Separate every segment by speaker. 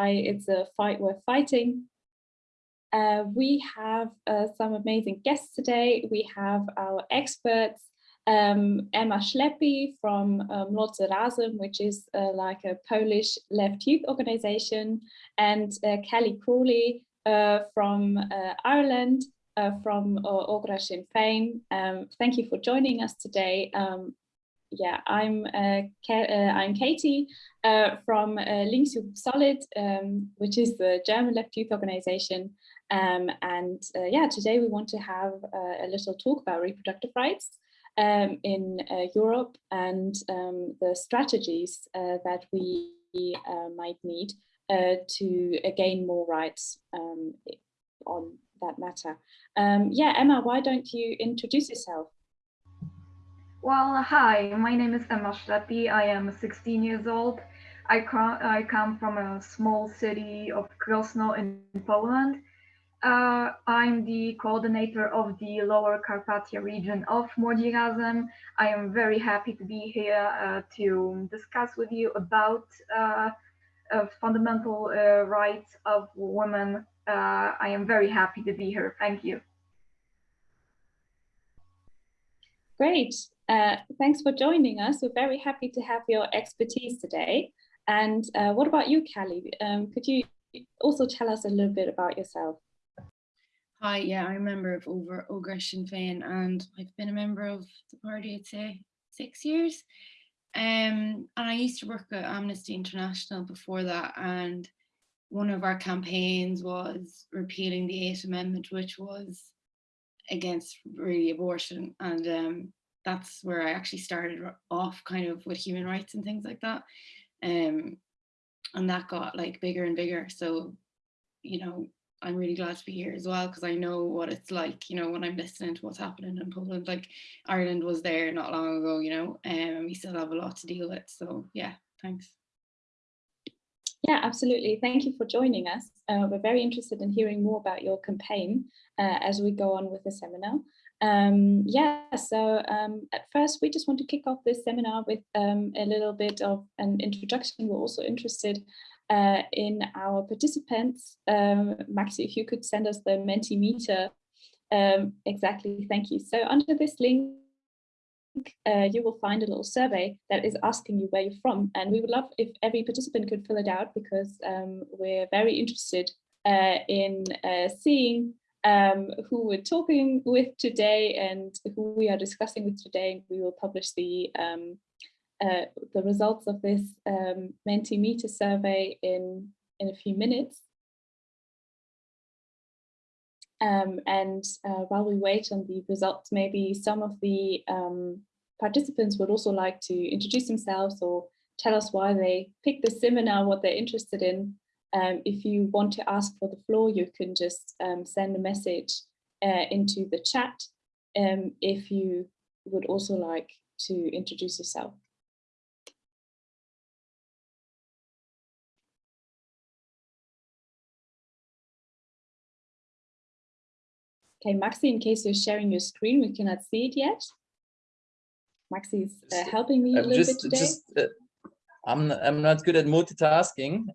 Speaker 1: it's a fight worth fighting. Uh, we have uh, some amazing guests today. We have our experts, um, Emma Schleppi from um, Młodzi Razem, which is uh, like a Polish left youth organization, and uh, Kelly Crawley uh, from uh, Ireland, from uh, Ogra Sinn Féin. Um, thank you for joining us today. Um, yeah, I'm uh, uh, I'm Katie uh, from uh, Links Solid, um, which is the German left youth organization. Um, and uh, yeah, today we want to have uh, a little talk about reproductive rights um, in uh, Europe and um, the strategies that we might need to gain more rights um, on that matter. Um, yeah, Emma, why don't you introduce yourself?
Speaker 2: Well, hi, my name is Emma Schleppi. I am 16 years old. I, come, I come from a small city of Krosno in Poland. Uh, I'm the coordinator of the Lower Carpathia region of Młodzi. I am very happy to be here uh, to discuss with you about uh, uh fundamental uh, rights of women. Uh, I am very happy to be here. Thank you.
Speaker 1: Great. Uh, thanks for joining us. We're very happy to have your expertise today. And uh, what about you, Callie? Um, could you also tell us a little bit about yourself?
Speaker 3: Hi, yeah, I'm a member of Over Ogra Sinn Féin and I've been a member of the party, I'd say, six years. Um, and I used to work at Amnesty International before that and one of our campaigns was repealing the Eighth Amendment, which was against really abortion. And um, that's where I actually started off kind of with human rights and things like that. Um, and that got like bigger and bigger. So, you know, I'm really glad to be here as well because I know what it's like, you know, when I'm listening to what's happening in Poland. Like Ireland was there not long ago, you know, um, and we still have a lot to deal with. So yeah, thanks.
Speaker 1: Yeah, absolutely. Thank you for joining us. Uh, we're very interested in hearing more about your campaign uh, as we go on with the seminar. Um, yeah, so um, at first we just want to kick off this seminar with um, a little bit of an introduction. We're also interested uh, in our participants. Um, Maxi, if you could send us the Mentimeter. Um, exactly, thank you. So under this link, uh, you will find a little survey that is asking you where you're from. And we would love if every participant could fill it out because um, we're very interested uh, in uh, seeing um, who we're talking with today and who we are discussing with today. And we will publish the um, uh, the results of this um, Mentimeter survey in, in a few minutes. Um, and uh, while we wait on the results, maybe some of the um, participants would also like to introduce themselves or tell us why they picked the seminar, what they're interested in. Um, if you want to ask for the floor, you can just um, send a message uh, into the chat um, if you would also like to introduce yourself. Okay, Maxi, in case you're sharing your screen, we cannot see it yet. Maxi is uh, helping me a little just, bit today. Just, uh,
Speaker 4: I'm, I'm not good at multitasking.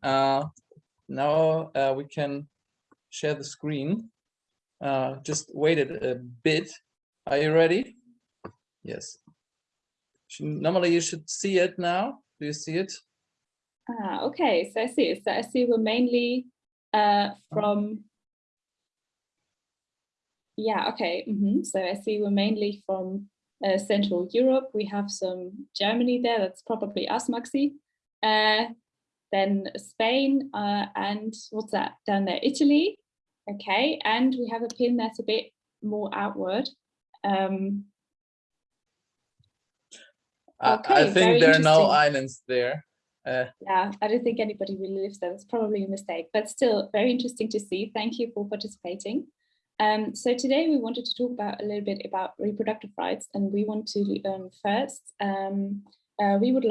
Speaker 4: Now uh, we can share the screen. Uh, just wait a bit. Are you ready? Yes. Normally you should see it now. Do you see it?
Speaker 1: Ah, okay, so I see. So I see we're mainly uh, from yeah, okay. Mm -hmm. So I see we're mainly from uh, Central Europe. We have some Germany there. That's probably us, Maxi. Uh, then Spain uh, and what's that down there? Italy. Okay, and we have a pin that's a bit more outward. Um,
Speaker 4: okay, I think there are no islands there.
Speaker 1: Uh, yeah, I don't think anybody really lives there. That's probably a mistake, but still very interesting to see. Thank you for participating. Um, so today we wanted to talk about a little bit about reproductive rights and we want to um, first, um, uh, we would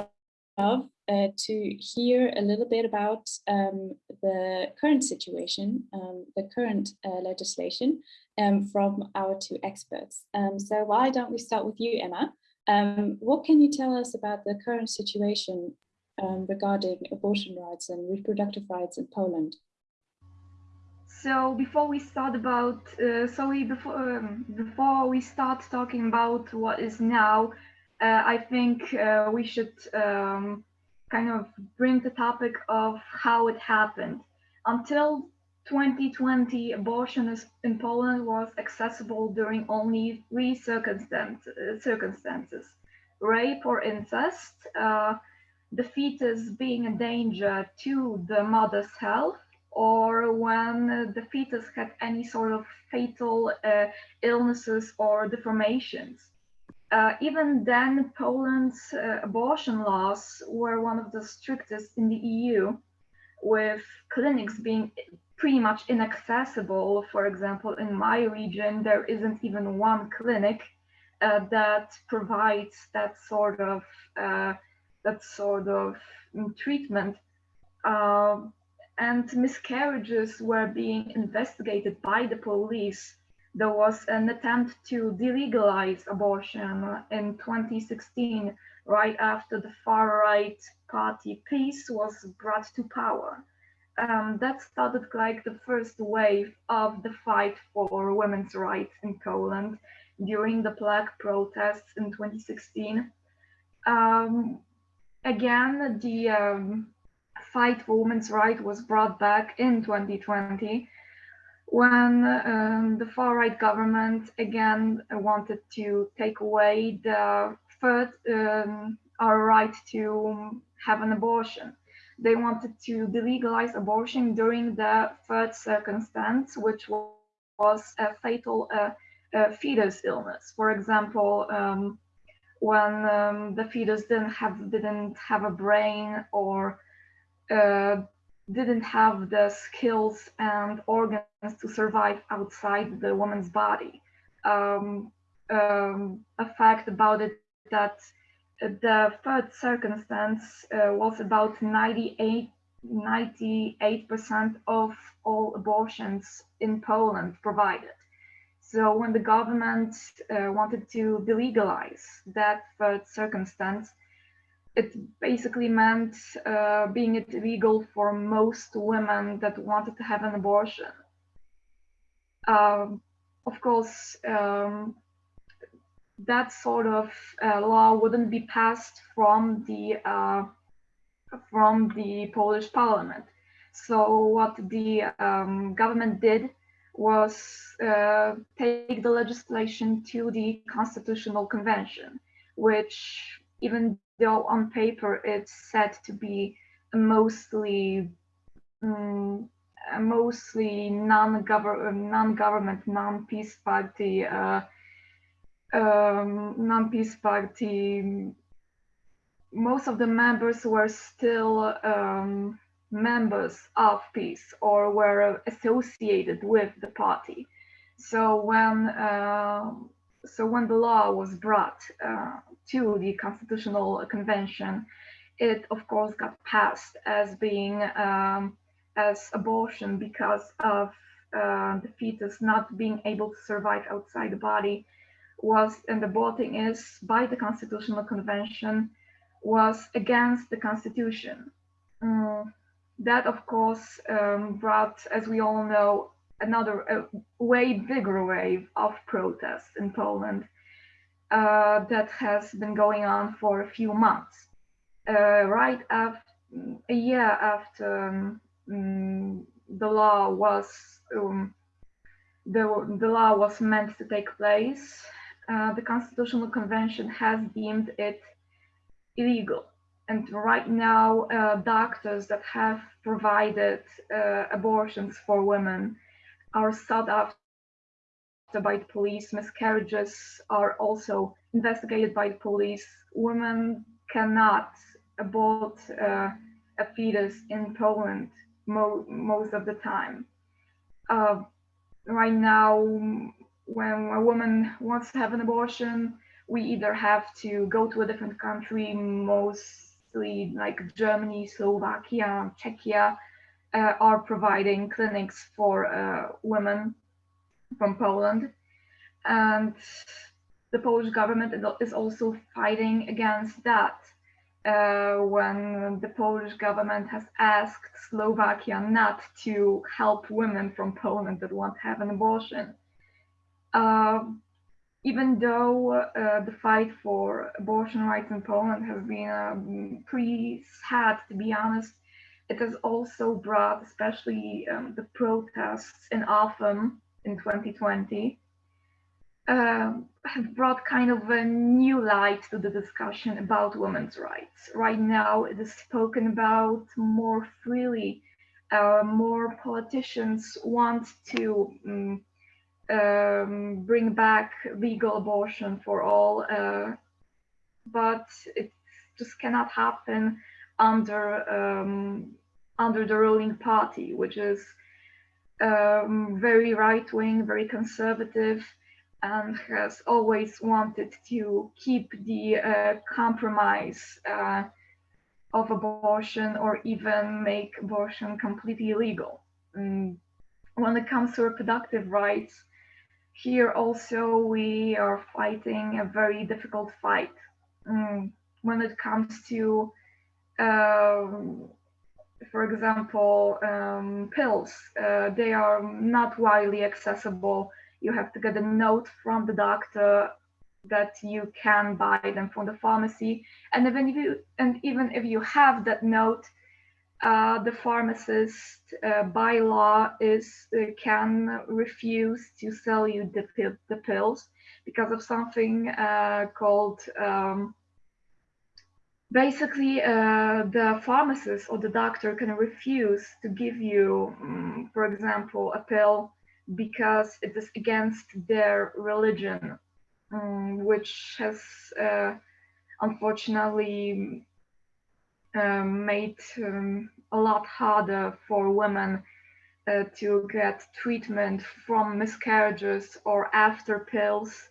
Speaker 1: love uh, to hear a little bit about um, the current situation, um, the current uh, legislation um, from our two experts. so why don't we start with you, Emma? what can you tell us about the current situation um, regarding abortion rights and reproductive rights in Poland.
Speaker 2: So before we start about, uh, so we before um, before we start talking about what is now, uh, I think uh, we should um, kind of bring the topic of how it happened. Until 2020, abortion in Poland was accessible during only three circumstances: rape or incest, uh, the fetus being a danger to the mother's health, or when the fetus had any sort of fatal uh, illnesses or deformations. Uh, even then, Poland's uh, abortion laws were one of the strictest in the EU, with clinics being pretty much inaccessible. For example, in my region, there isn't even one clinic uh, that provides that sort of uh, that sort of treatment. Um, and miscarriages were being investigated by the police. There was an attempt to delegalize abortion in 2016, right after the far right party PiS was brought to power. Um, that started like the first wave of the fight for women's rights in Poland during the Prague protests in 2016. Um, again, the um, fight for women's rights was brought back in 2020 when um, the far right government again wanted to take away the third um, our right to have an abortion. They wanted to delegalize abortion during the third circumstance, which was a fatal uh, fetus illness. For example, um, when um, the fetus didn't have didn't have a brain or uh, didn't have the skills and organs to survive outside the woman's body. Um, um, a fact about it that the third circumstance uh, was about 98 98% of all abortions in Poland provided. So when the government uh, wanted to delegalize that third circumstance, it basically meant uh, being it illegal for most women that wanted to have an abortion. Um, of course, um, that sort of uh, law wouldn't be passed from the uh, from the Polish parliament. So what the um, government did was uh, take the legislation to the Constitutional Convention, which even though on paper it's said to be mostly um, mostly non-government, non-government, non-PiS party, uh, um, non-PiS party. Most of the members were still um, members of PiS or were associated with the party. So when uh, so when the law was brought uh, to the Constitutional Convention, it of course got passed as being um, as abortion because of uh, the fetus not being able to survive outside the body was and aborting is by the Constitutional Convention was against the Constitution. Um, that of course um, brought, as we all know, another way bigger wave of protests in Poland uh, that has been going on for a few months. Uh, right after a year after um, um, the law was um, the, the law was meant to take place, uh, the Constitutional Convention has deemed it illegal. And right now, uh, doctors that have provided uh, abortions for women are sought after by the police. Miscarriages are also investigated by the police. Women cannot abort uh, a fetus in Poland mo most of the time. Uh, right now, when a woman wants to have an abortion, we either have to go to a different country, mostly like Germany, Slovakia, Czechia, uh, are providing clinics for uh, women from Poland. And the Polish government is also fighting against that. uh, when the Polish government has asked Slovakia not to help women from Poland that want to have an abortion. Uh, even though uh, the fight for abortion rights in Poland has been um, pretty sad, to be honest, it has also brought, especially um, the protests in Autumn in 2020, uh, have brought kind of a new light to the discussion about women's rights. Right now, it is spoken about more freely. Uh, more politicians want to um, um, bring back legal abortion for all, uh, but it just cannot happen under um, under the ruling party, which is um, very right wing, very conservative, and has always wanted to keep the uh, compromise uh, of abortion or even make abortion completely illegal. Mm. When it comes to reproductive rights, here also we are fighting a very difficult fight. Mm. When it comes to, um, for example, um, pills, uh, they are not widely accessible you have to get a note from the doctor that you can buy them from the pharmacy. And even if you and even if you have that note, uh, the pharmacist uh, by law is uh, can refuse to sell you the, the pills because of something uh, called um, basically uh, the pharmacist or the doctor can refuse to give you, um, for example, a pill because it is against their religion, um, which has uh, unfortunately um, made um, a lot harder for women uh, to get treatment from miscarriages or after pills.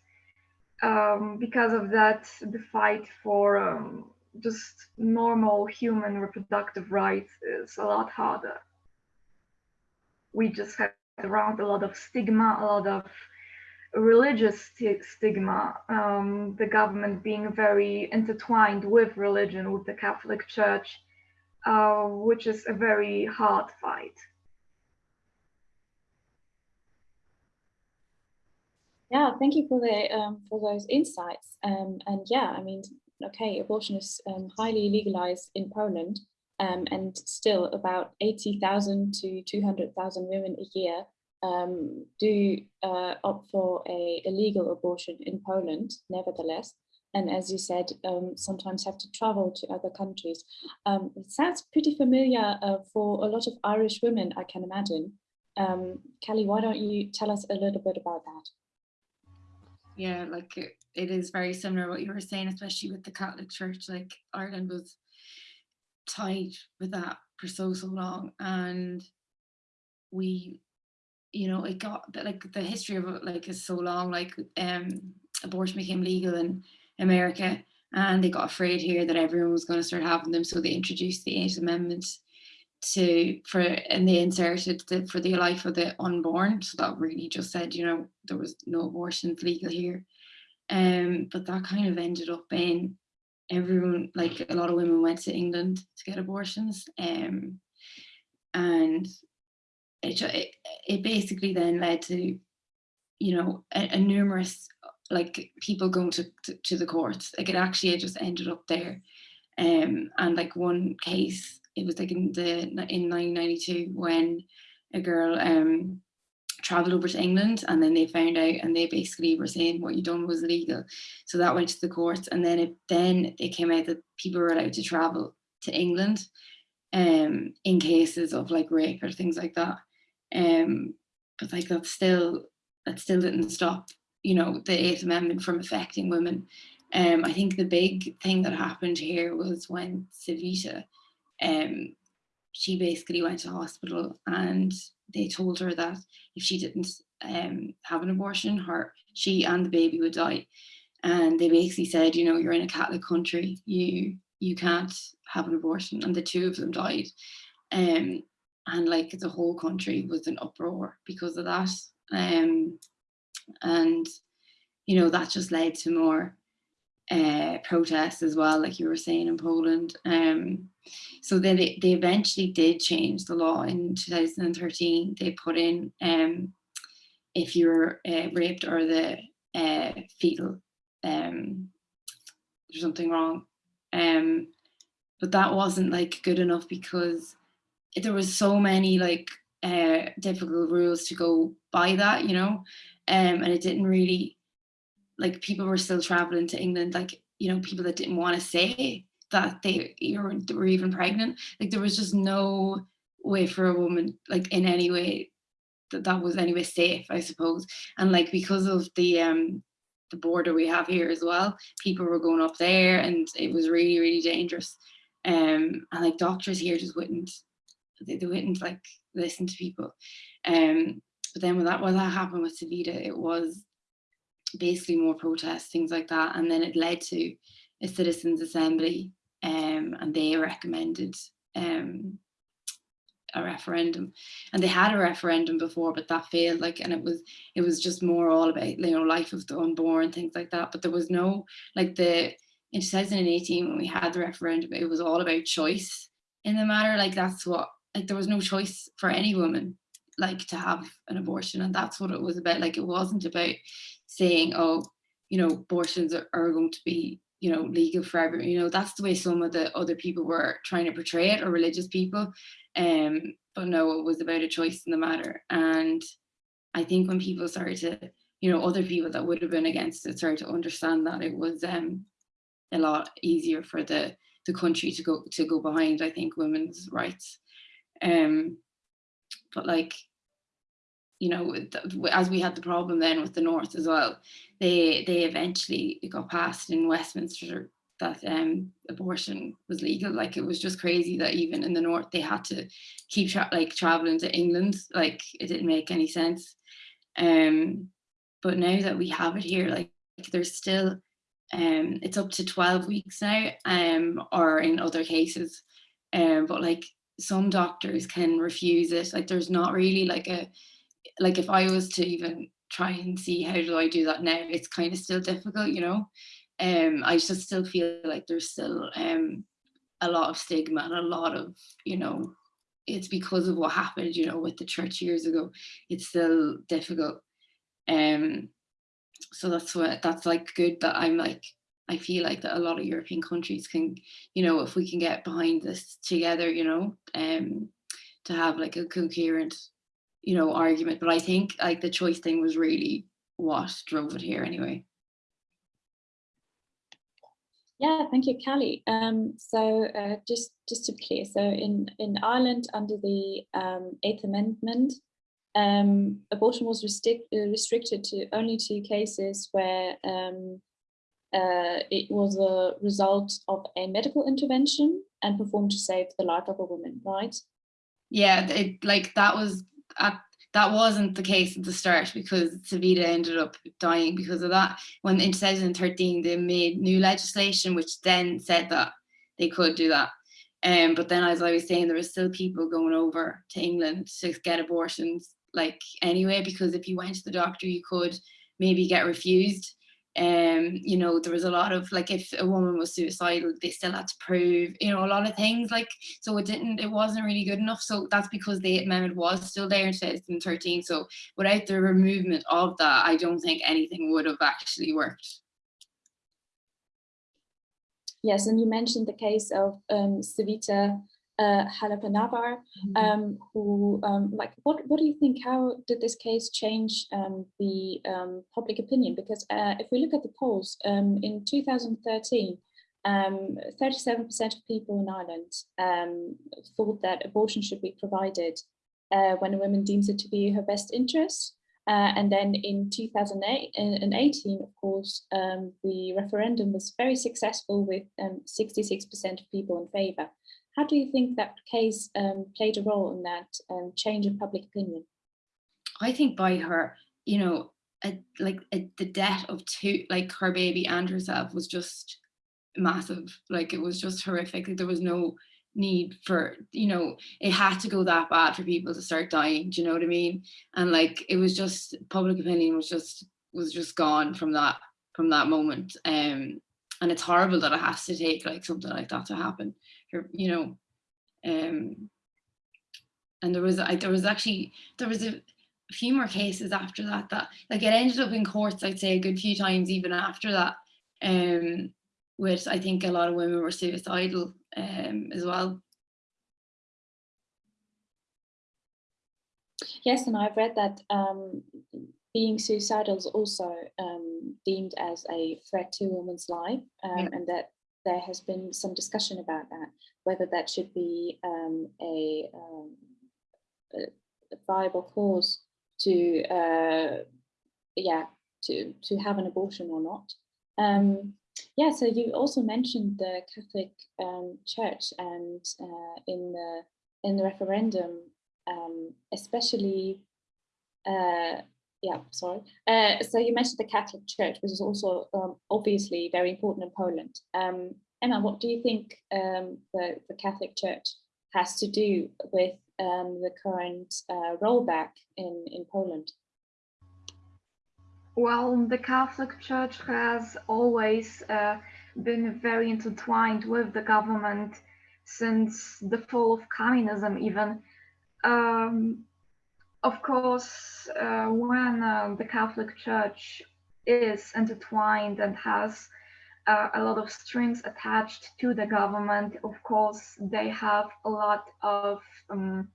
Speaker 2: Um, because of that, the fight for um, just normal human reproductive rights is a lot harder. We just have around a lot of stigma, a lot of religious st stigma, um, the government being very intertwined with religion, with the Catholic Church, uh, which is a very hard fight.
Speaker 1: Yeah, thank you for the um, for those insights. Um, and yeah, I mean, okay, abortion is um, highly legalized in Poland, um, and still about 80,000 to 200,000 women a year um, do uh, opt for a illegal abortion in Poland, nevertheless. And as you said, um, sometimes have to travel to other countries. Um, it sounds pretty familiar uh, for a lot of Irish women, I can imagine. Um, Kelly, why don't you tell us a little bit about that?
Speaker 3: Yeah, like it, it is very similar what you were saying, especially with the Catholic Church. Like Ireland was tied with that for so so long and we you know it got like the history of it like is so long like um abortion became legal in america and they got afraid here that everyone was going to start having them so they introduced the eighth amendment to for and they inserted the, for the life of the unborn so that really just said you know there was no abortions legal here um but that kind of ended up being everyone, like a lot of women went to England to get abortions. Um, and it, it, it basically then led to, you know, a, a numerous like people going to, to, to, the courts. Like it actually it just ended up there. Um, and like one case, it was like in the in 1992 when a girl um traveled over to England and then they found out and they basically were saying what you done was illegal. So that went to the courts and then it then it came out that people were allowed to travel to England um in cases of like rape or things like that. Um but like that still that still didn't stop, you know, the Eighth Amendment from affecting women. Um I think the big thing that happened here was when Savita um she basically went to hospital and they told her that if she didn't um, have an abortion, her she and the baby would die. And they basically said, you know, you're in a Catholic country, you you can't have an abortion. And the two of them died. Um, and like the whole country was in uproar because of that. Um, and you know, that just led to more uh, protests as well, like you were saying in Poland. Um, so then they, they eventually did change the law in 2013. They put in um, if you're uh, raped or the uh, fetal, um, there's something wrong. Um, but that wasn't like good enough because there was so many like uh, difficult rules to go by that, you know, um, and it didn't really, like people were still traveling to England, like, you know, people that didn't want to say that they were, were even pregnant. Like there was just no way for a woman, like in any way, that that was anyway safe, I suppose. And like because of the um the border we have here as well, people were going up there and it was really, really dangerous. Um and like doctors here just wouldn't they, they wouldn't like listen to people. Um but then when that when that happened with Savita, it was basically more protests, things like that. And then it led to a citizens assembly um, and they recommended um, a referendum. And they had a referendum before but that failed like and it was it was just more all about you know life of the unborn things like that. But there was no like the in 2018 when we had the referendum it was all about choice in the matter. Like that's what like there was no choice for any woman like to have an abortion and that's what it was about. Like it wasn't about saying oh you know abortions are, are going to be you know legal for everyone you know that's the way some of the other people were trying to portray it or religious people. Um but no it was about a choice in the matter. And i think when people started to you know other people that would have been against it started to understand that it was um a lot easier for the the country to go to go behind i think women's rights. Um but like you know, as we had the problem then with the North as well, they they eventually got passed in Westminster that um, abortion was legal. Like it was just crazy that even in the North they had to keep tra like traveling to England. Like it didn't make any sense. Um, but now that we have it here, like there's still um, it's up to 12 weeks now, um, or in other cases. Um, but like some doctors can refuse it. Like there's not really like a like if I was to even try and see how do I do that now, it's kind of still difficult, you know. Um, I just still feel like there's still um a lot of stigma and a lot of, you know, it's because of what happened, you know, with the church years ago. It's still difficult. Um, so that's what that's like good that I'm like I feel like that a lot of European countries can, you know, if we can get behind this together, you know, um, to have like a coherent you know, argument. But I think like the choice thing was really what drove it here anyway.
Speaker 1: Yeah, thank you, Callie. Um, so uh, just just to be clear, so in in Ireland under the um, Eighth Amendment, um, abortion was uh, restricted to only two cases where um, uh, it was a result of a medical intervention and performed to save the life of a woman, right?
Speaker 3: Yeah, it, like that was at, that wasn't the case at the start because Savita ended up dying because of that. When in 2013 they made new legislation which then said that they could do that. Um, but then as I was saying, there were still people going over to England to get abortions like anyway, because if you went to the doctor, you could maybe get refused um, you know, there was a lot of like if a woman was suicidal, they still had to prove, you know, a lot of things like so it didn't it wasn't really good enough. So that's because the amendment was still there in 2013. So without the removal of that, I don't think anything would have actually worked.
Speaker 1: Yes, and you mentioned the case of um, Savita uh, Halappanavar, mm -hmm. um, who, um, like, what, what do you think, how did this case change um, the um, public opinion? Because uh, if we look at the polls, um, in 2013, 37% um, of people in Ireland thought that abortion should be provided uh, when a woman deems it to be her best interest. Uh, and then in 2018, of course, the referendum was very successful with 66% of people in favor. How do you think that case um, played a role in that um, change of public opinion?
Speaker 3: I think by her, you know, a, like a, the death of two, like her baby and herself was just massive. Like it was just horrific. Like, there was no need for, you know, it had to go that bad for people to start dying. Do you know what I mean? And like it was just public opinion was just was just gone from that from that moment. Um, and it's horrible that it has to take like something like that to happen. You're, you know, um, and there was I there was actually there was a, a few more cases after that that like it ended up in courts I'd say a good few times even after that um with I think a lot of women were suicidal um as well
Speaker 1: Yes, and I've read that um, being suicidal is also um, deemed as a threat to a woman's life, um,
Speaker 3: Yeah.
Speaker 1: and that there has been some discussion about that, whether that should be um, a, um, a viable cause to, uh, yeah, to to have an abortion or not. Um, yeah, so you also mentioned the Catholic um, Church, and uh, in the in the referendum, um, especially, uh, yeah, sorry. Uh, so you mentioned the Catholic Church, which is also um, obviously very important in Poland. Um, Emma, what do you think um, the, the Catholic Church has to do with um, the current uh, rollback in, in Poland?
Speaker 2: Well, the Catholic Church has always uh, been very intertwined with the government since the fall of communism, even. Of course, uh, when uh, the Catholic Church is intertwined and has uh, a lot of strings attached to the government, of course, they have a lot of um,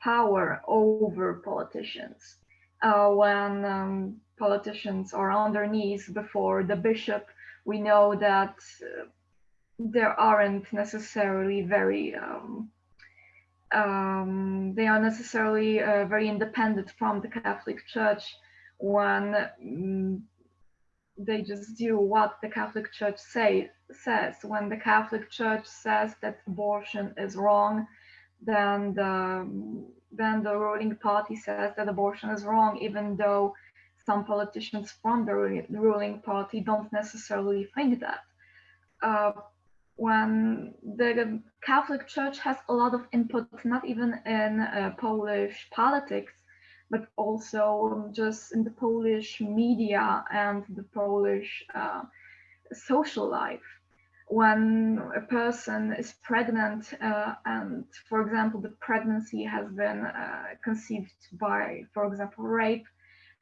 Speaker 2: power over politicians. Uh, when um, politicians are on their knees before the bishop, we know that uh, there aren't necessarily very um, um, they are necessarily uh, very independent from the Catholic Church when mm, they just do what the Catholic Church say, says. When the Catholic Church says that abortion is wrong, then the then the ruling party says that abortion is wrong, even though some politicians from the ruling party don't necessarily think that. Uh, when the Catholic Church has a lot of input, not even in uh, Polish politics, but also just in the Polish media and the Polish uh, social life. When a person is pregnant uh, and, for example, the pregnancy has been uh, conceived by, for example, rape,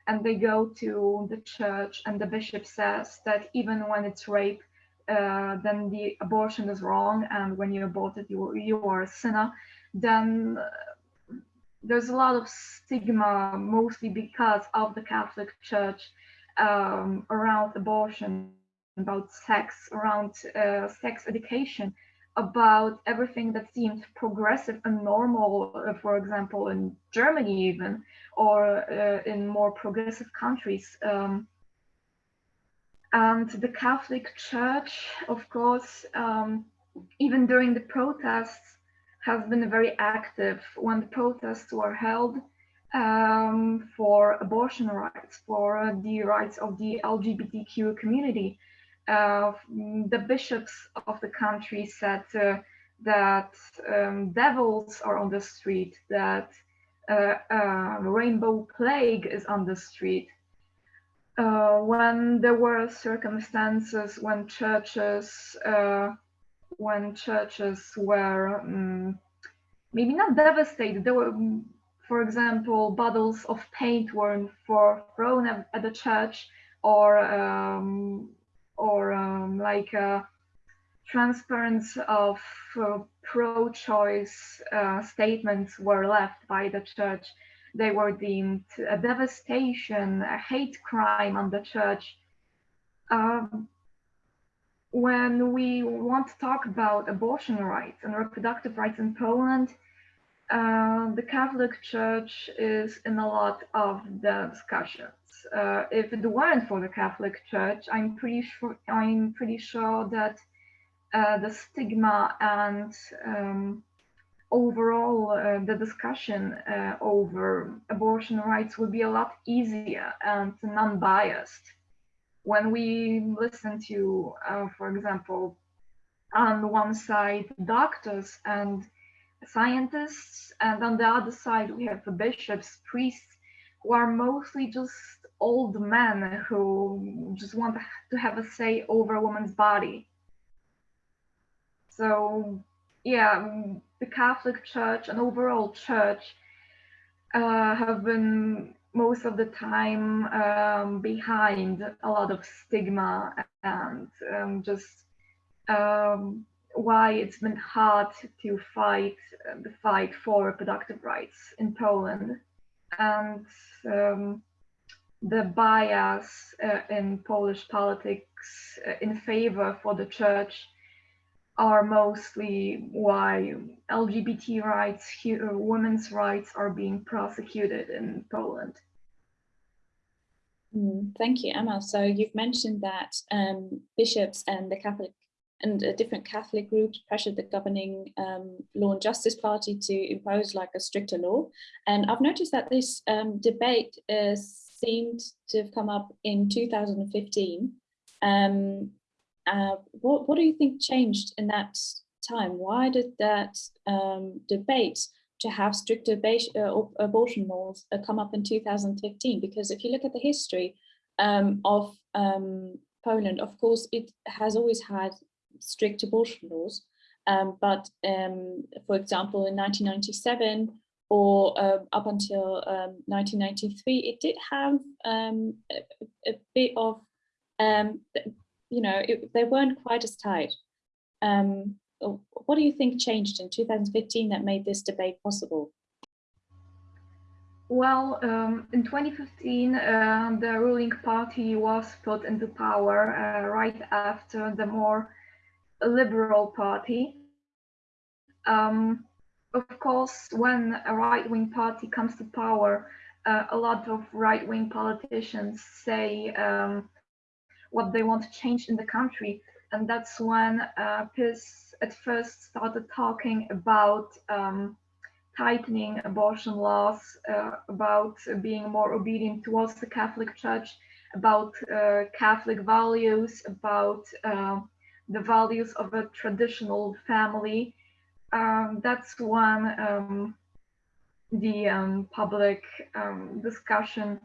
Speaker 2: and they go to the church and the bishop says that even when it's rape, uh, then the abortion is wrong, and when you abort it, you, you are a sinner, then uh, there's a lot of stigma, mostly because of the Catholic Church, um, around abortion, about sex, around uh, sex education, about everything that seemed progressive and normal, uh, for example, in Germany even, or in more progressive countries. Um, and the Catholic Church, of course, um, even during the protests, has been very active when the protests were held um, for abortion rights, for the rights of the LGBTQ community. Uh, the bishops of the country said uh, that um, devils are on the street, that uh, rainbow plague is on the street, uh, when there were circumstances when churches uh, when churches were um, maybe not devastated there were for example bottles of paint were for thrown at, at the church or um, or um, like uh, transparency of uh, pro-choice uh, statements were left by the church they were deemed a devastation, a hate crime on the church. Um, when we want to talk about abortion rights and reproductive rights in Poland, uh, the Catholic Church is in a lot of the discussions. Uh, if it weren't for the Catholic Church, I'm pretty sure I'm pretty sure that uh, the stigma and um, overall uh, the discussion uh, over abortion rights would be a lot easier and non-biased when we listen to uh, for example on one side doctors and scientists and on the other side we have the bishops priests who are mostly just old men who just want to have a say over a woman's body. So yeah, the Catholic Church and overall church uh, have been most of the time um, behind a lot of stigma and um, just um, why it's been hard to fight uh, the fight for reproductive rights in Poland. And um, the bias uh, in Polish politics uh, in favor for the church are mostly why LGBT rights, uh, women's rights are being prosecuted in Poland.
Speaker 1: Mm, thank you, Emma. So you've mentioned that um, bishops and the Catholic and different Catholic groups pressured the governing um, Law and Justice Party to impose like a stricter law. And I've noticed that this um, debate uh, seemed to have come up in 2015. Um, uh, what, what do you think changed in that time? Why did that um, debate to have stricter uh, abortion laws uh, come up in 2015? Because if you look at the history um, of um, Poland, of course, it has always had strict abortion laws. Um, but um, for example, in 1997 or uh, up until 1993, um, it did have um, a, a, bit of, um, you know, it, they weren't quite as tight. what do you think changed in 2015 that made this debate possible?
Speaker 2: Well, um, in 2015, uh, the ruling party was put into power uh, right after the more liberal party. Um, of course, when a right-wing party comes to power, uh, a lot of right-wing politicians say um, what they want to change in the country. And that's when uh, PiS at first started talking about um, tightening abortion laws, uh, about being more obedient towards the Catholic Church, about uh, Catholic values, about uh, the values of a traditional family. Um, that's when um, the um, public um, discussion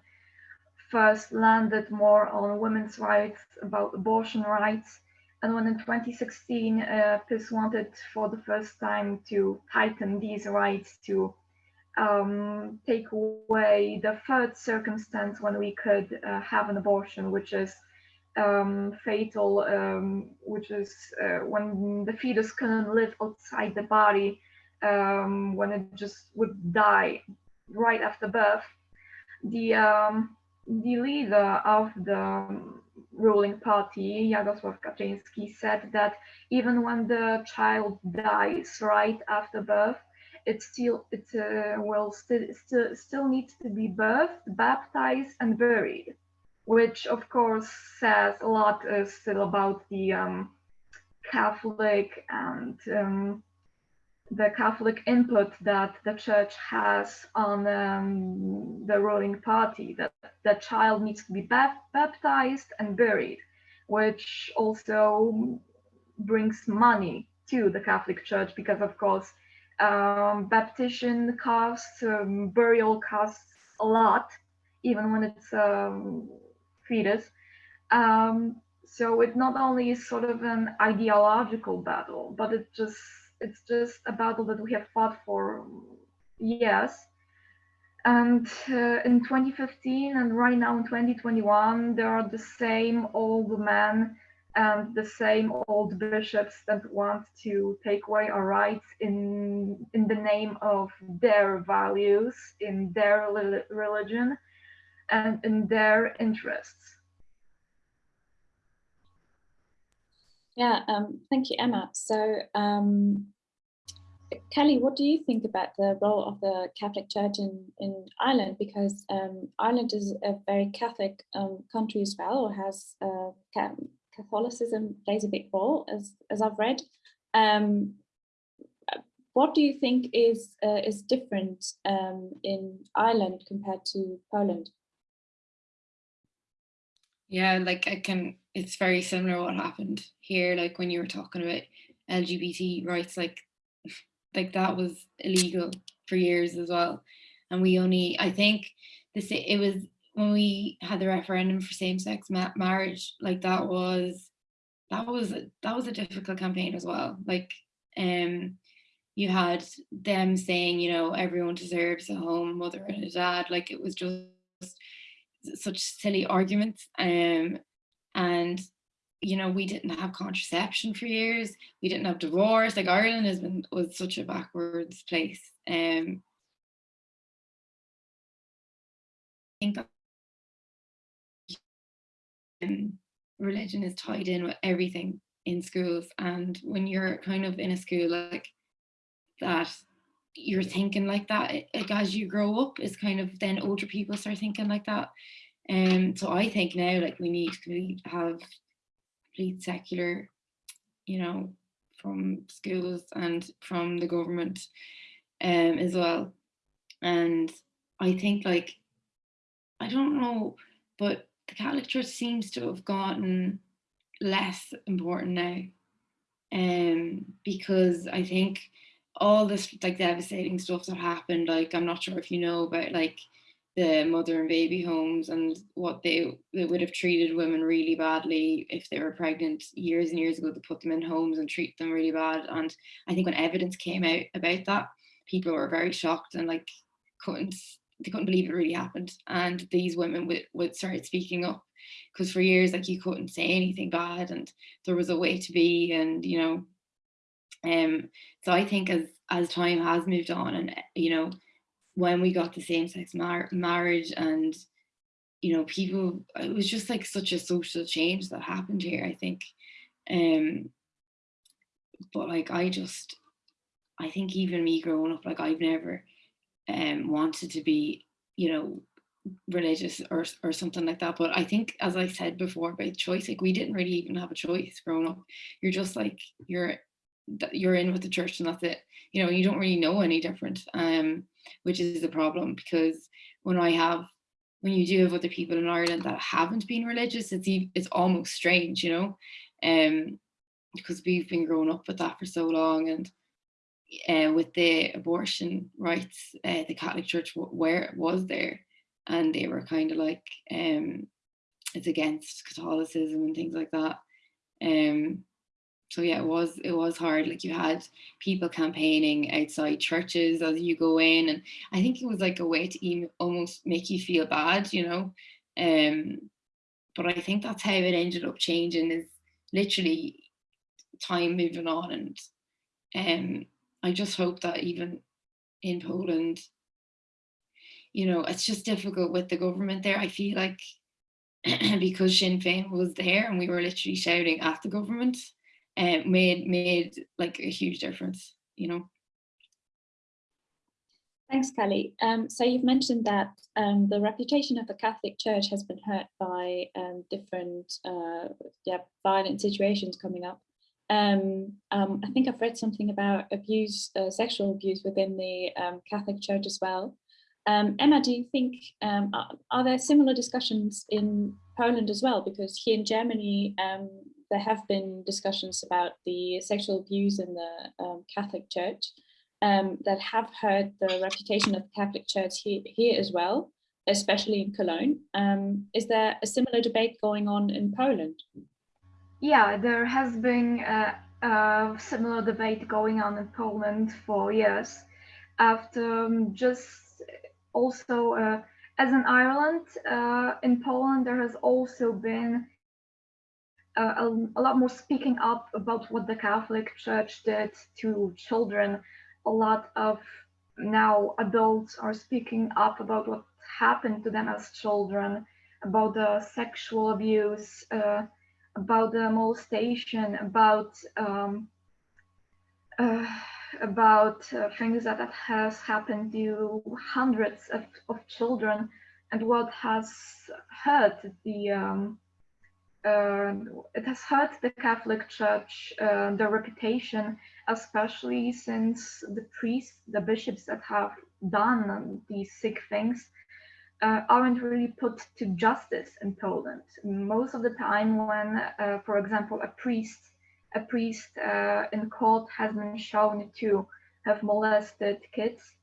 Speaker 2: first landed more on women's rights, about abortion rights. And when in 2016, uh, PiS wanted for the first time to tighten these rights to um, take away the third circumstance when we could uh, have an abortion, which is um, fatal, um, which is uh, when the fetus couldn't live outside the body, um, when it just would die right after birth. The um, the leader of the ruling party, Jarosław Kaczyński, said that even when the child dies right after birth, it still it uh, will still still still needs to be birthed, baptized, and buried which of course says a lot uh, still about the um, Catholic and um, the Catholic input that the church has on um, the ruling party, that the child needs to be baptized and buried, which also brings money to the Catholic Church because, of course, um, baptism costs, um, burial costs a lot, even when it's um, fetus. Um, so it not only is sort of an ideological battle, but it just it's just a battle that we have fought for years. And uh, in 2015 and right now in 2021, there are the same old men and the same old bishops that want to take away our rights in in the name of their values, in their religion, and in their interests.
Speaker 1: Yeah, um, thank you, Emma. So, um, Kelly, what do you think about the role of the Catholic Church in, in Ireland? Because um, Ireland is a very Catholic um, country as well, or has uh, Catholicism plays a big role, as, as I've read. Um, what do you think is uh, is different um, in Ireland compared to Poland?
Speaker 3: Yeah, like I can, it's very similar what happened here, like when you were talking about LGBT rights, like, like that was illegal for years as well. And we only, I think this, it was when we had the referendum for same-sex ma marriage, like that was that was that was a difficult campaign as well. Like, um, you had them saying, you know, everyone deserves a home, mother and a dad. Like it was just such silly arguments. Um, and you know, we didn't have contraception for years. We didn't have divorce. Like Ireland has been was such a backwards place. Um, I think um, religion is tied in with everything in schools, and when you're kind of in a school like that, you're thinking like that. Like as you grow up, is kind of then older people start thinking like that. And um, so I think now like we need to have secular, you know, from schools and from the government um, as well. And I think like, I don't know, but the Catholic Church seems to have gotten less important now. Um, because I think all this like devastating stuff that happened, like I'm not sure if you know about like the mother and baby homes and what they, they would have treated women really badly if they were pregnant years and years ago to put them in homes and treat them really bad. And I think when evidence came out about that people were very shocked and like couldn't they couldn't believe it really happened. And these women would, would start speaking up because for years like you couldn't say anything bad and there was a way to be and you know um so I think as as time has moved on and you know when we got the same-sex mar marriage and you know people it was just like such a social change that happened here I think. Um but like I just I think even me growing up like I've never um wanted to be you know religious or or something like that. But I think as I said before about choice like we didn't really even have a choice growing up. You're just like you're you're in with the church and that's it. You know you don't really know any different. Um which is a problem because when I have when you do have other people in Ireland that haven't been religious it's it's almost strange you know? Um because we've been growing up with that for so long and uh, with the abortion rights uh, the Catholic Church where it was there and they were kind of like um it's against Catholicism and things like that. Um so yeah, it was it was hard. Like you had people campaigning outside churches as you go in, and I think it was like a way to even almost make you feel bad, you know. Um, but I think that's how it ended up changing. Is literally time moving on, and um, I just hope that even in Poland, you know, it's just difficult with the government there. I feel like because Sinn Féin was there and we were literally shouting at the government uh, made made like a huge difference, you know.
Speaker 1: Thanks, Kelly. Um, so you've mentioned that um, the reputation of the Catholic Church has been hurt by um, different uh, yeah, violent situations coming up. Um, um, I think I've read something about abuse, uh, sexual abuse within the um, Catholic Church as well. Emma, do you think, are, are, there similar discussions in Poland as well? Because here in Germany, there have been discussions about the sexual abuse in the um, Catholic Church um, that have hurt the reputation of the Catholic Church here, here as well, especially in Cologne. Um, is there a similar debate going on in Poland?
Speaker 2: Yeah, there has been a, a similar debate going on in Poland for years. After um, just also, uh, as in Ireland, uh, in Poland, there has also been uh, a, a, lot more speaking up about what the Catholic Church did to children. A lot of now adults are speaking up about what happened to them as children, about the sexual abuse, uh, about the molestation, about um, uh, about uh, things that has happened to hundreds of, of children and what has hurt the um, uh, it has hurt the Catholic Church, uh, the reputation, especially since the priests, the bishops that have done these sick things uh, aren't really put to justice in Poland. Most of the time when, uh, for example, a priest, a priest uh, in court has been shown to have molested kids,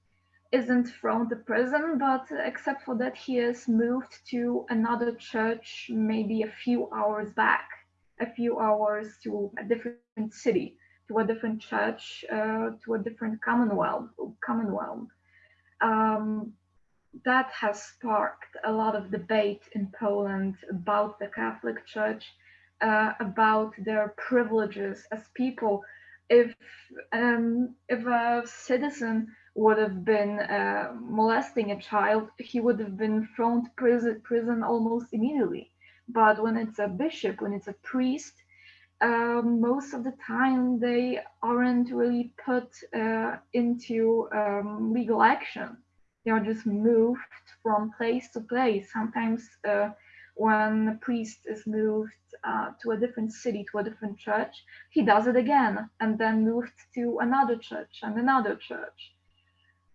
Speaker 2: isn't from the prison, but except for that, he is moved to another church maybe a few hours back, a few hours to a different city, to a different church, uh, to a different commonwealth. Commonwealth. Um, that has sparked a lot of debate in Poland about the Catholic Church, uh, about their privileges as people. If um, if a citizen would have been uh, molesting a child, he would have been thrown to prison, prison almost immediately. But when it's a bishop, when it's a priest, uh, most of the time they aren't really put uh, into um, legal action they are just moved from place to place. Sometimes uh, when a priest is moved uh, to a different city, to a different church, he does it again and then moved to another church and another church.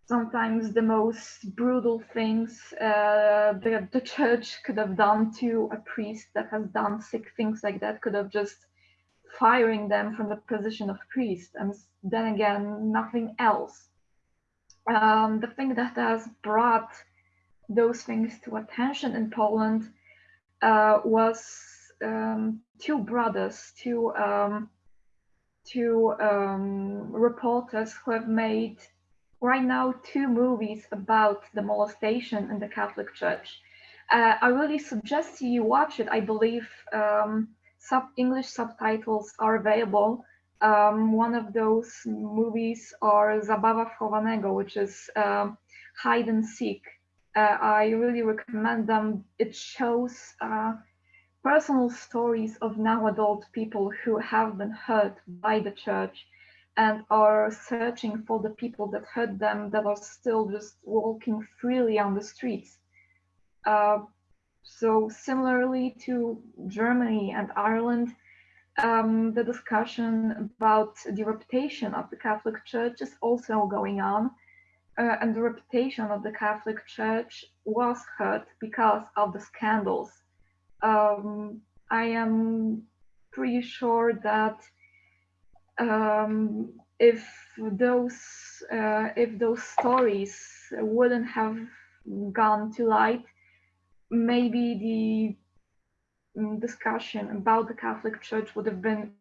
Speaker 2: Sometimes the most brutal things uh, that the church could have done to a priest that has done sick things like that could have just firing them from the position of priest. And then again nothing else. Um, the thing that has brought those things to attention in Poland uh, was um, two brothers, two um, two um, reporters who have made right now two movies about the molestation in the Catholic Church. Uh, I really suggest you watch it. I believe um, sub English subtitles are available. Um, one of those movies are Zabawa Chowanego, which is um, hide and seek. Uh, I really recommend them. It shows uh, personal stories of now adult people who have been hurt by the church and are searching for the people that hurt them that are still just walking freely on the streets. Uh, so similarly to Germany and Ireland, um, the discussion about the reputation of the Catholic Church is also going on. Uh, and the reputation of the Catholic Church was hurt because of the scandals. Um, I am pretty sure that um, if those uh, if those stories wouldn't have gone to light, maybe the Mm, discussion about the Catholic Church would have been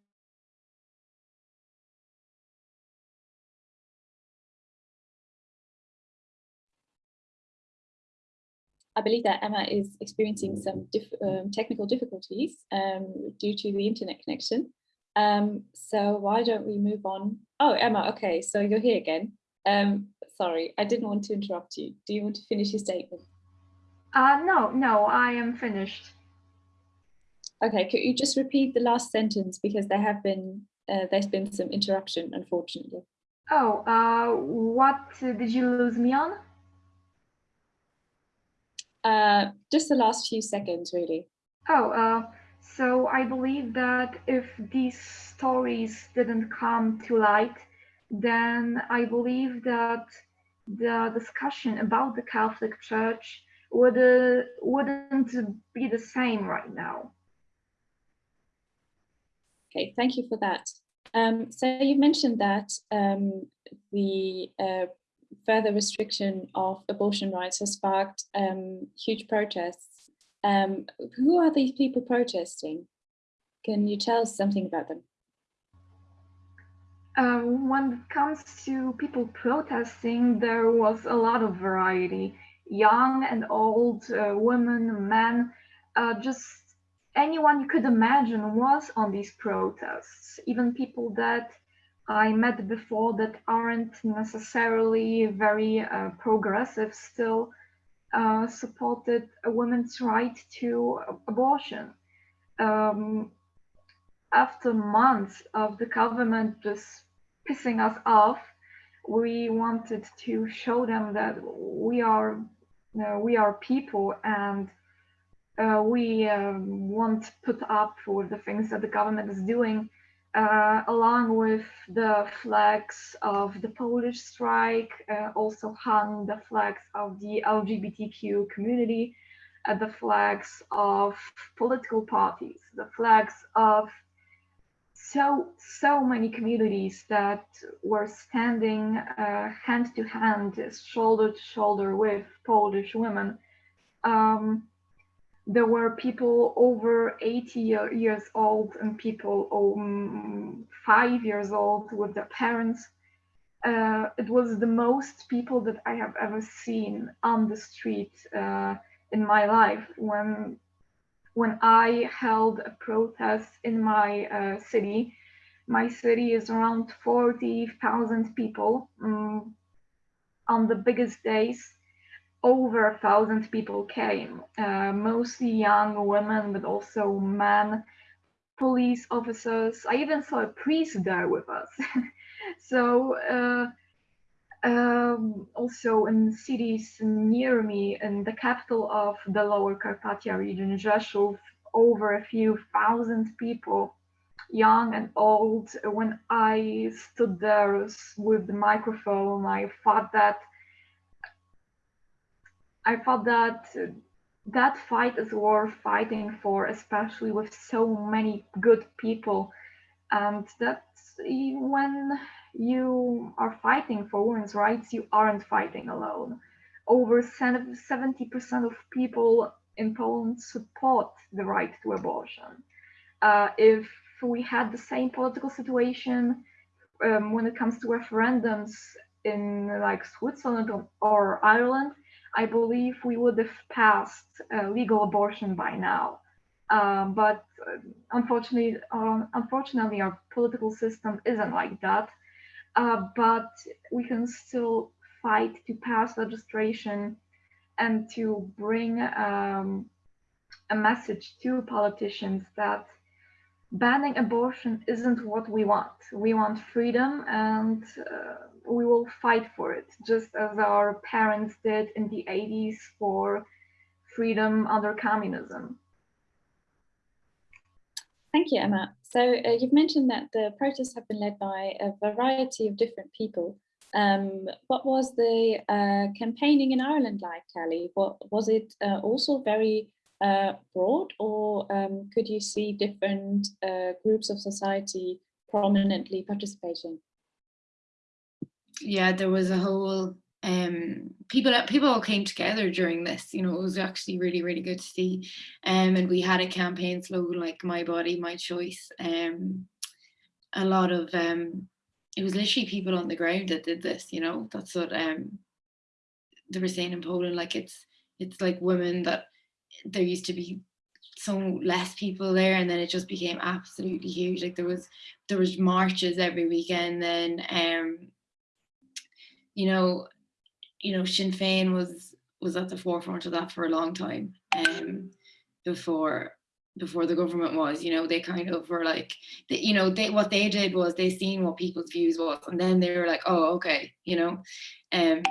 Speaker 1: I believe that Emma is experiencing some um, technical difficulties um, due to the internet connection. Um, so why don't we move on? Oh, Emma, okay, so you're here again. Um, sorry, I didn't want to interrupt you. Do you want to finish your statement?
Speaker 2: Uh, no, no, I am finished.
Speaker 1: Okay, could you just repeat the last sentence because there have been uh, there's been some interruption, unfortunately.
Speaker 2: Oh, uh, what did you lose me on?
Speaker 1: Uh, just the last few seconds, really.
Speaker 2: Oh, uh, so I believe that if these stories didn't come to light, then I believe that the discussion about the Catholic Church would uh, wouldn't be the same right now.
Speaker 1: Okay, thank you for that. Um, so you mentioned that um, the uh, further restriction of abortion rights has sparked um, huge protests. Um, who are these people protesting? Can you tell us something about them?
Speaker 2: Uh, when it comes to people protesting, there was a lot of variety. Young and old, uh, women, men, uh, just anyone you could imagine was on these protests, even people that I met before that aren't necessarily very uh, progressive still uh, supported a woman's right to abortion. Um, after months of the government just pissing us off, we wanted to show them that we are, you know, we are people and uh, we um, won't put up with the things that the government is doing, uh, along with the flags of the Polish strike, uh, also hung the flags of the LGBTQ community, uh, the flags of political parties, the flags of so so many communities that were standing uh, hand to hand, shoulder to shoulder with Polish women. Um, there were people over 80 years old and people um, five years old with their parents. Uh, it was the most people that I have ever seen on the street uh, in my life when when I held a protest in my uh, city. My city is around 40,000 people. Um, on the biggest days, over a thousand people came, uh, mostly young women, but also men, police officers. I even saw a priest there with us. so uh, um, also in cities near me, in the capital of the Lower Carpathia region, Rzeszów, over a few thousand people, young and old. When I stood there with the microphone, I thought that I thought that that fight is worth fighting for, especially with so many good people. And that when you are fighting for women's rights, you aren't fighting alone. Over 70% of people in Poland support the right to abortion. Uh, if we had the same political situation um, when it comes to referendums in like Switzerland or, or Ireland, I believe we would have passed uh, legal abortion by now. Um, but uh, unfortunately, unfortunately, our political system isn't like that. Uh, but we can still fight to pass legislation and to bring um, a message to politicians that banning abortion isn't what we want. We want freedom and uh, we will fight for it, just as our parents did in the 80s for freedom under communism.
Speaker 1: Thank you, Emma. So uh, you've mentioned that the protests have been led by a variety of different people. Um, what was the uh, campaigning in Ireland like, Kelly? What was it uh, also very uh, broad, or um, could you see different uh, groups of society prominently participating?
Speaker 3: Yeah, there was a whole um, people people all came together during this. You know, it was actually really really good to see. Um, and we had a campaign slogan like "My body, my choice." Um, a lot of um, it was literally people on the ground that did this. You know, that's what um, they were saying in Poland. Like it's it's like women that there used to be so less people there and then it just became absolutely huge like there was there was marches every weekend then um you know you know, Sinn Féin was was at the forefront of that for a long time um, before before the government was, you know, they kind of were like, they, you know, they what they did was they seen what people's views was, and then they were like, oh, okay, you know. Um,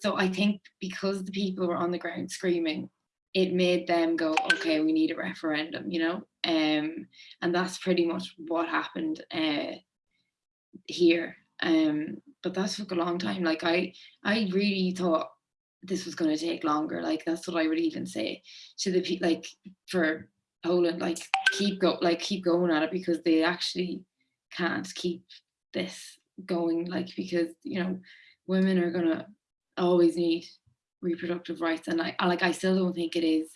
Speaker 3: so I think because the people were on the ground screaming, it made them go, okay, we need a referendum, you know. Um, and that's pretty much what happened uh, here. Um, but that took a long time. Like I, I really thought this was going to take longer. Like that's what I would even say to the people, like for Poland, like keep go, like keep going at it because they actually can't keep this going. Like because you know, women are gonna always need reproductive rights, and I, like I still don't think it is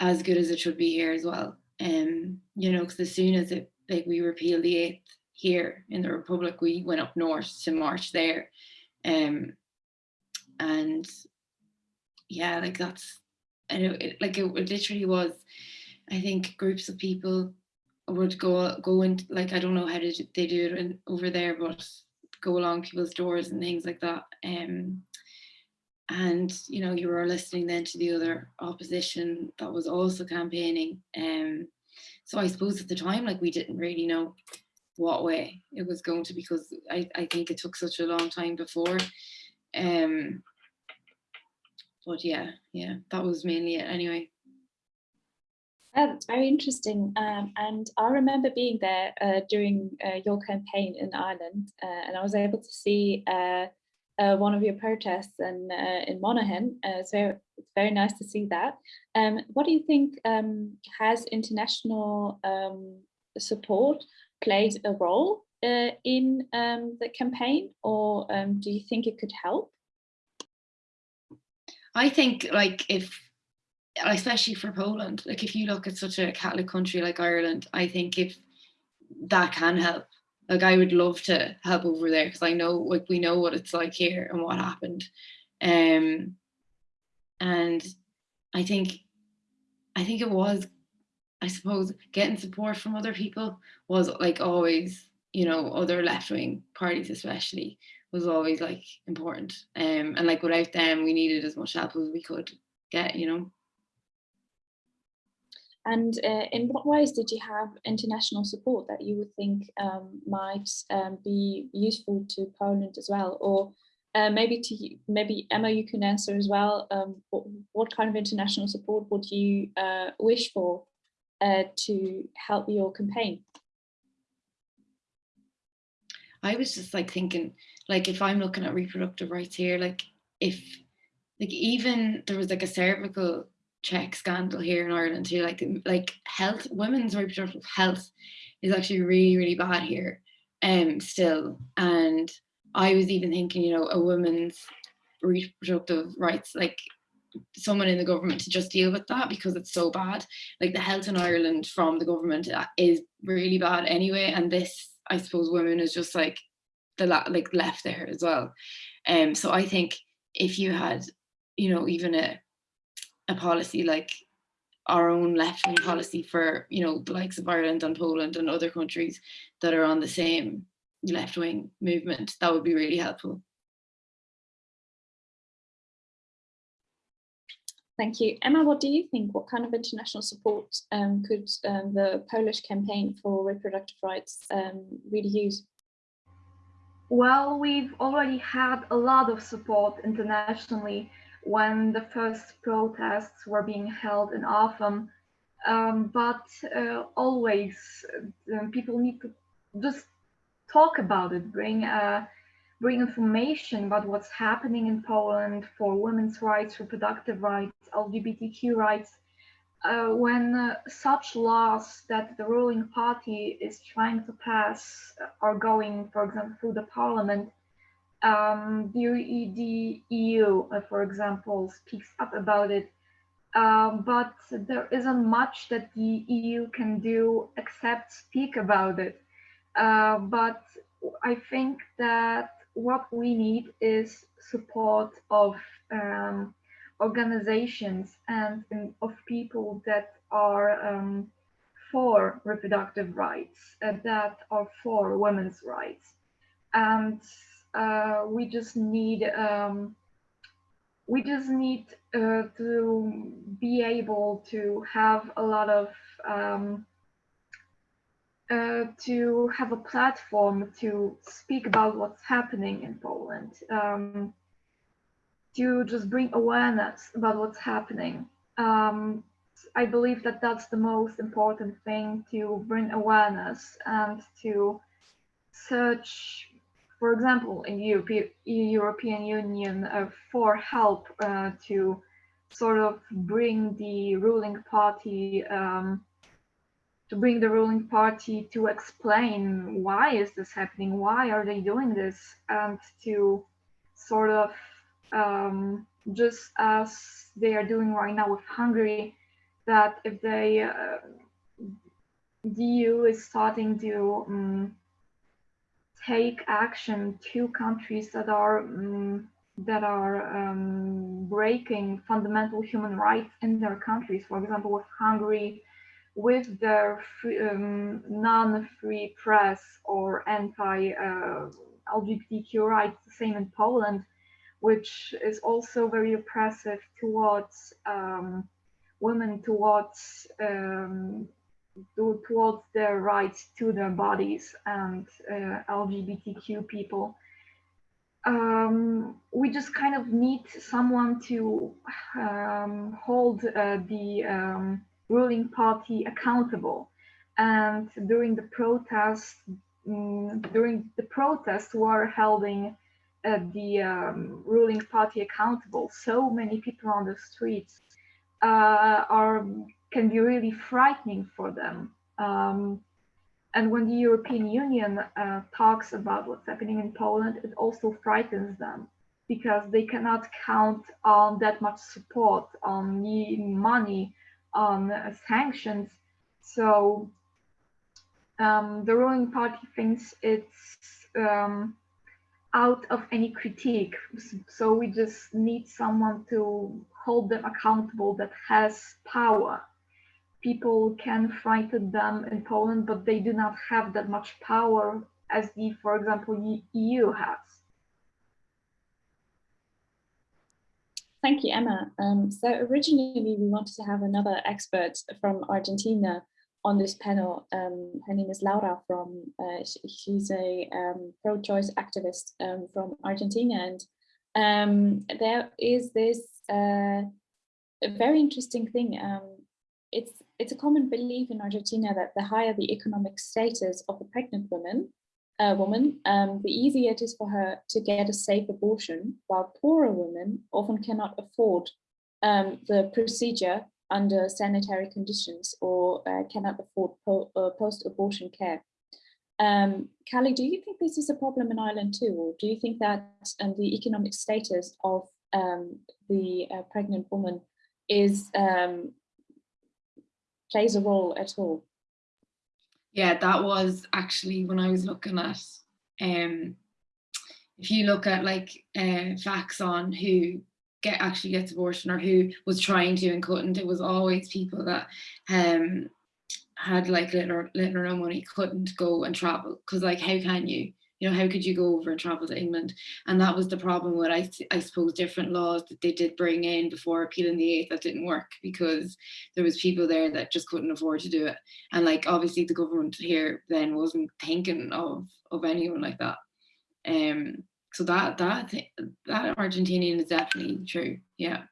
Speaker 3: as good as it should be here as well. Um, you know, because as soon as it like we repeal the eighth here in the Republic, we went up north to march there. Um, and yeah, like that's, and it, it, like it, it literally was, I think groups of people would go go and like I don't know how to, they do it in, over there, but go along people's doors and things like that. Um, and you know you were listening then to the other opposition that was also campaigning. Um, so I suppose at the time like we didn't really know what way it was going to because I, I think it took such a long time before. Um, but yeah, yeah, that was mainly it anyway.
Speaker 1: Yeah, that's very interesting. Um, and I remember being there uh, during uh, your campaign in Ireland, uh, and I was able to see uh, uh, one of your protests in, uh, in Monaghan. so it's very nice to see that. Um, what do you think um, has international um, support played a role uh, in um, the campaign or um, do you think it could help?
Speaker 3: I think like if, especially for Poland, like if you look at such a Catholic country like Ireland, I think if that can help, like I would love to help over there because I know like we know what it's like here and what happened. Um, and I think, I think it was, I suppose, getting support from other people was like always, you know, other left-wing parties especially was always like important. Um, and like without them, we needed as much help as we could get, you know.
Speaker 1: And uh, in what ways did you have international support that you would think um, might um, be useful to Poland as well? Or uh, maybe to maybe Emma, you can answer as well. Um, what, what, kind of international support would you uh, wish for uh, to help your campaign?
Speaker 3: I was just like thinking, like if I'm looking at reproductive rights here, like if like even there was like a cervical check scandal here in Ireland too, like like health, women's reproductive health is actually really, really bad here um still. And I was even thinking, you know, a woman's reproductive rights, like someone in the government to just deal with that because it's so bad. Like the health in Ireland from the government is really bad anyway. And this, I suppose, women is just like the like left there as well. Um, so I think if you had, you know, even a a policy like our own left-wing policy for, you know, the likes of Ireland and Poland and other countries that are on the same left-wing movement, that would be really helpful.
Speaker 1: Thank you. Emma, what do you think? What kind of international support um, could um, the Polish campaign for reproductive rights um, really use?
Speaker 2: Well, we've already had a lot of support internationally when the first protests were being held in. Um, but uh, always uh, people need to just talk about it, bring uh, bring information about what's happening in Poland for women's rights, reproductive rights, LGBTQ rights. Uh, when uh, such laws that the ruling party is trying to pass are going, for example, through the parliament, um, the, the, EU, uh, for example, speaks up about it. Um, but there isn't much that the EU can do except speak about it. Uh, but I think that what we need is support of um, organizations and of people that are um, for reproductive rights, uh, that are for women's rights. And uh, we just need um, we just need uh, to be able to have a lot of um, uh, to have a platform to speak about what's happening in Poland, um, to just bring awareness about what's happening. Um, I believe that that's the most important thing to bring awareness and to search, for example, in Europe, European Union uh, for help uh, to sort of bring the ruling party um, to bring the ruling party to explain why is this happening, why are they doing this, and to sort of um, just as they are doing right now with Hungary, that if they uh, the EU is starting to um, take action to countries that are um, that are um, breaking fundamental human rights in their countries. For example, with Hungary, with their um, non-free press or anti-LGBTQ uh, rights, the same in Poland, which is also very oppressive towards um, women, towards um, towards their rights to their bodies and uh, LGBTQ people. Um, we just kind of need someone to um, hold uh, the um, ruling party accountable. And during the protests, um, during the protests were holding uh, the um, ruling party accountable. So many people on the streets uh, are can be really frightening for them. Um, And when the European Union uh, talks about what's happening in Poland, it also frightens them because they cannot count on that much support, on money, on uh, sanctions. So um, the ruling party thinks it's um, out of any critique. So we just need someone to hold them accountable that has power. People can frighten them in Poland, but they do not have that much power as the, for example, EU has.
Speaker 1: Thank you, Emma. Um, so originally we wanted to have another expert from Argentina on this panel. Um, her name is Laura from, uh, she's a um, pro-choice activist um, from Argentina. And um, there is this uh, very interesting thing. Um, it's, it's a common belief in Argentina that the higher the economic status of a pregnant woman, uh, woman, um, the easier it is for her to get a safe abortion, while poorer women often cannot afford the procedure under sanitary conditions or uh, cannot afford po uh, post-abortion care. Um, Callie, do you think this is a problem in Ireland too, or do you think that um, the economic status of um, the uh, pregnant woman is um, plays a role at all?
Speaker 3: Yeah, that was actually when I was looking at, um, if you look at like uh, facts on who get actually gets abortion or who was trying to and couldn't. It was always people that um had like little little or no money couldn't go and travel because like how can you you know how could you go over and travel to England and that was the problem with I, I suppose different laws that they did bring in before appealing the eighth that didn't work because there was people there that just couldn't afford to do it and like obviously the government here then wasn't thinking of of anyone like that um so that that that Argentinian is definitely true. Yeah,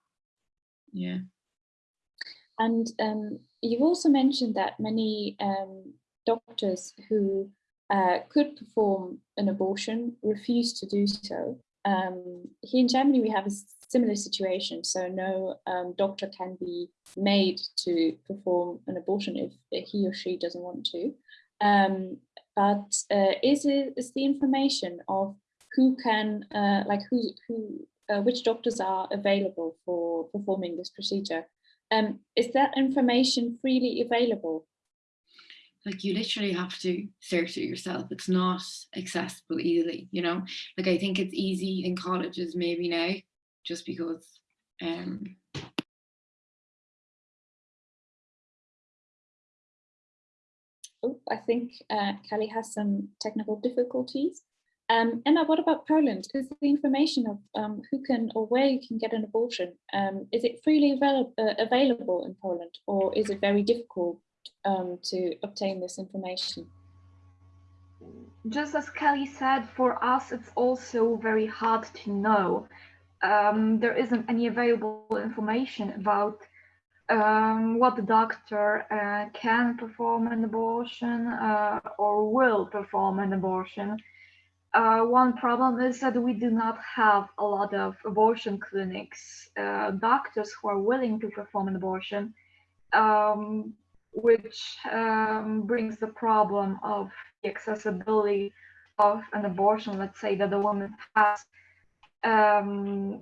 Speaker 3: yeah.
Speaker 1: And um, you've also mentioned that many um, doctors who uh, could perform an abortion refuse to do so. Um, here in Germany, we have a similar situation. So no um, doctor can be made to perform an abortion if he or she doesn't want to. Um, but uh, is, it, is the information of who can, uh, like who, who, uh, which doctors are available for performing this procedure. Um, is that information freely available?
Speaker 3: Like you literally have to search it yourself. It's not accessible easily, you know? Like I think it's easy in colleges maybe now, just because um,
Speaker 1: Oh, I think uh, Callie has some technical difficulties. Um, Emma, what about Poland? Is the information of um, who can or where you can get an abortion, um, is it freely avail uh, available in Poland or is it very difficult um, to obtain this information?
Speaker 2: Just as Kelly said, for us it's also very hard to know. Um, there isn't any available information about um, what the doctor uh, can perform an abortion uh, or will perform an abortion uh, one problem is that we do not have a lot of abortion clinics, uh, doctors who are willing to perform an abortion, um, which um, brings the problem of the accessibility of an abortion. Let's say that a woman has, um,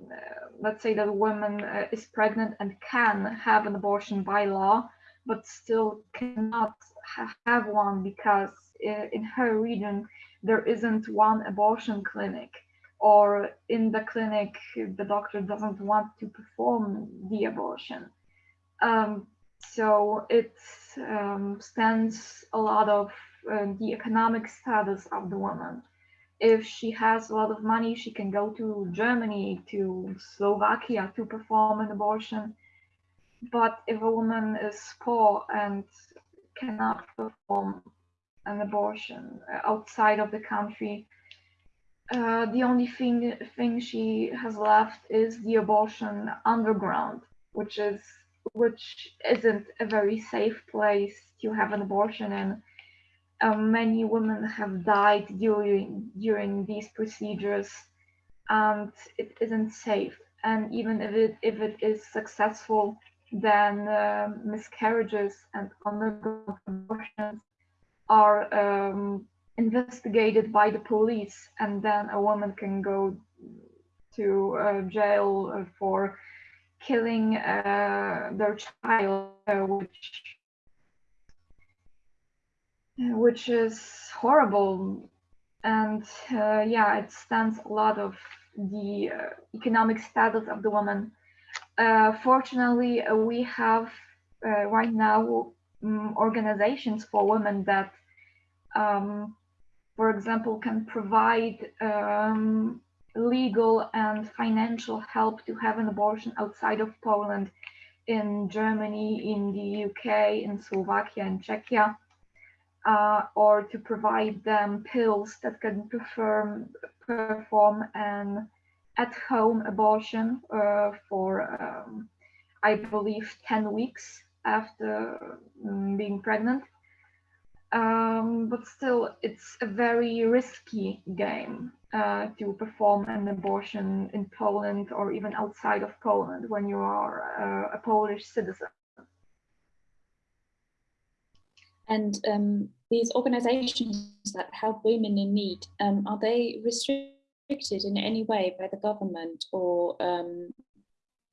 Speaker 2: let's say that a woman uh, is pregnant and can have an abortion by law, but still cannot ha have one because uh, in her region there isn't one abortion clinic or in the clinic the doctor doesn't want to perform the abortion um, so it um, stands a lot of uh, the economic status of the woman if she has a lot of money she can go to germany to slovakia to perform an abortion but if a woman is poor and cannot perform an abortion uh, outside of the country. Uh, the only thing thing she has left is the abortion underground, which is which isn't a very safe place to have an abortion and Um, many women have died during during these procedures, and it isn't safe. And even if it if it is successful, then uh, miscarriages and underground abortions are um, investigated by the police and then a woman can go to uh, jail for killing uh, their child, uh, which which is horrible. And uh, yeah, it stands a lot of the uh, economic status of the woman. Uh, fortunately, we have right now um, organizations for women that, um, for example, can provide um, legal and financial help to have an abortion outside of Poland, in Germany, in the UK, in Slovakia and Czechia, uh, or to provide them pills that can perform, perform an at-home abortion uh, for, um, I believe, 10 weeks after um, being pregnant. Um, but still, it's a very risky game uh, to perform an abortion in Poland or even outside of Poland when you are uh, a Polish citizen.
Speaker 1: And um, these organizations that help women in need, um, are they restricted in any way by the government or um,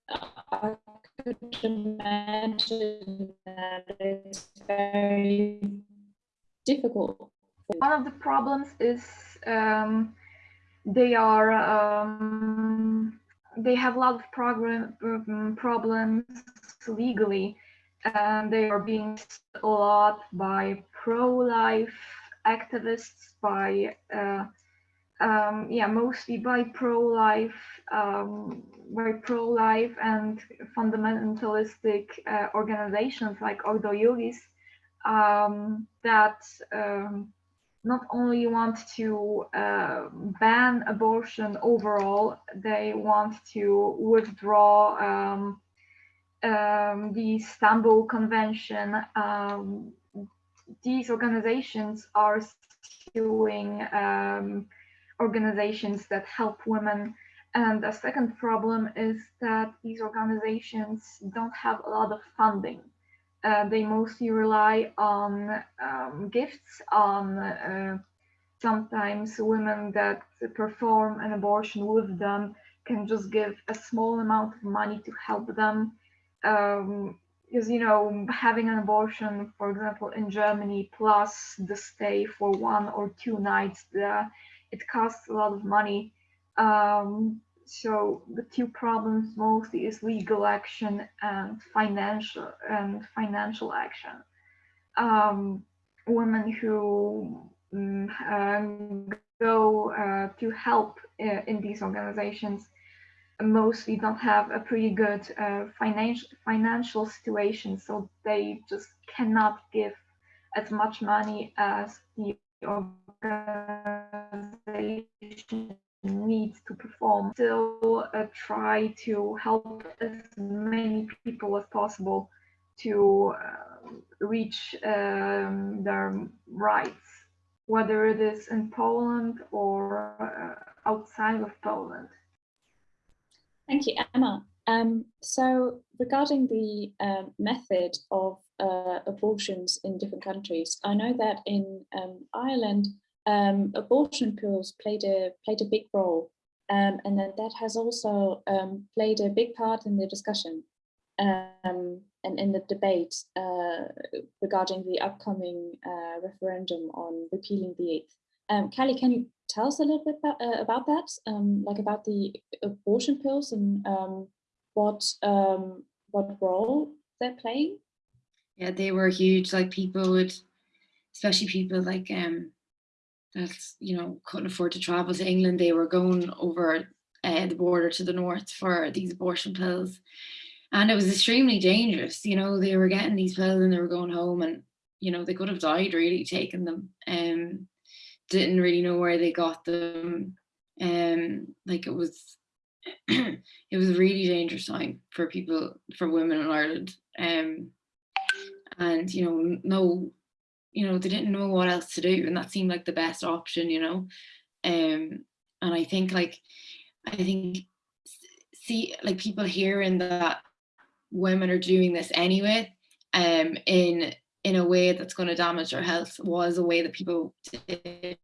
Speaker 1: I could imagine that it's very difficult.
Speaker 2: One of the problems is um, they are um, they have a lot of program, um, problems legally and they are being a lot by pro-life activists by uh, um, yeah mostly by pro-life um, by pro-life and fundamentalistic uh, organizations like Ordo Iuris um, that um, not only want to uh, ban abortion overall, they want to withdraw um, um, the Istanbul Convention. Um, these organizations are suing um, organizations that help women. And the second problem is that these organizations don't have a lot of funding. Uh, they mostly rely on um, gifts, on uh, sometimes women that perform an abortion with them can just give a small amount of money to help them. Um, because you know having an abortion for example in germany plus the stay for one or two nights it costs a lot of money um, so the two problems mostly is legal action and financial and financial action. Um, women who um, go uh, to help uh, in these organizations mostly don't have a pretty good uh, financial financial situation, so they just cannot give as much money as the organization needs to perform still uh, try to help as many people as possible to uh, reach um, their rights whether it is in Poland or uh, outside of Poland.
Speaker 1: Thank you, Emma. Um, so regarding the uh, method of uh, abortions in different countries, I know that in um, Ireland, um, abortion pills played a played a big role, um, and then that has also um, played a big part in the discussion um, and in the debate uh, regarding the upcoming uh, referendum on repealing the eighth. Um, Callie, can you tell us a little bit about, uh, about that, um, like about the abortion pills and what what role they're playing?
Speaker 3: Yeah, they were huge. Like people would, especially people like um, that's you know couldn't afford to travel to England. They were going over uh, the border to the north for these abortion pills, and it was extremely dangerous. You know, they were getting these pills and they were going home, and you know they could have died really taking them. Um, didn't really know where they got them. Um, like it was, it was a really dangerous time for people, for women in Ireland. Um, and you know, no you know, they didn't know what else to do. And that seemed like the best option, you know. Um, and I think like, I think, see, like people hearing that women are doing this anyway, um, in in a way that's going to damage our health was a way that people did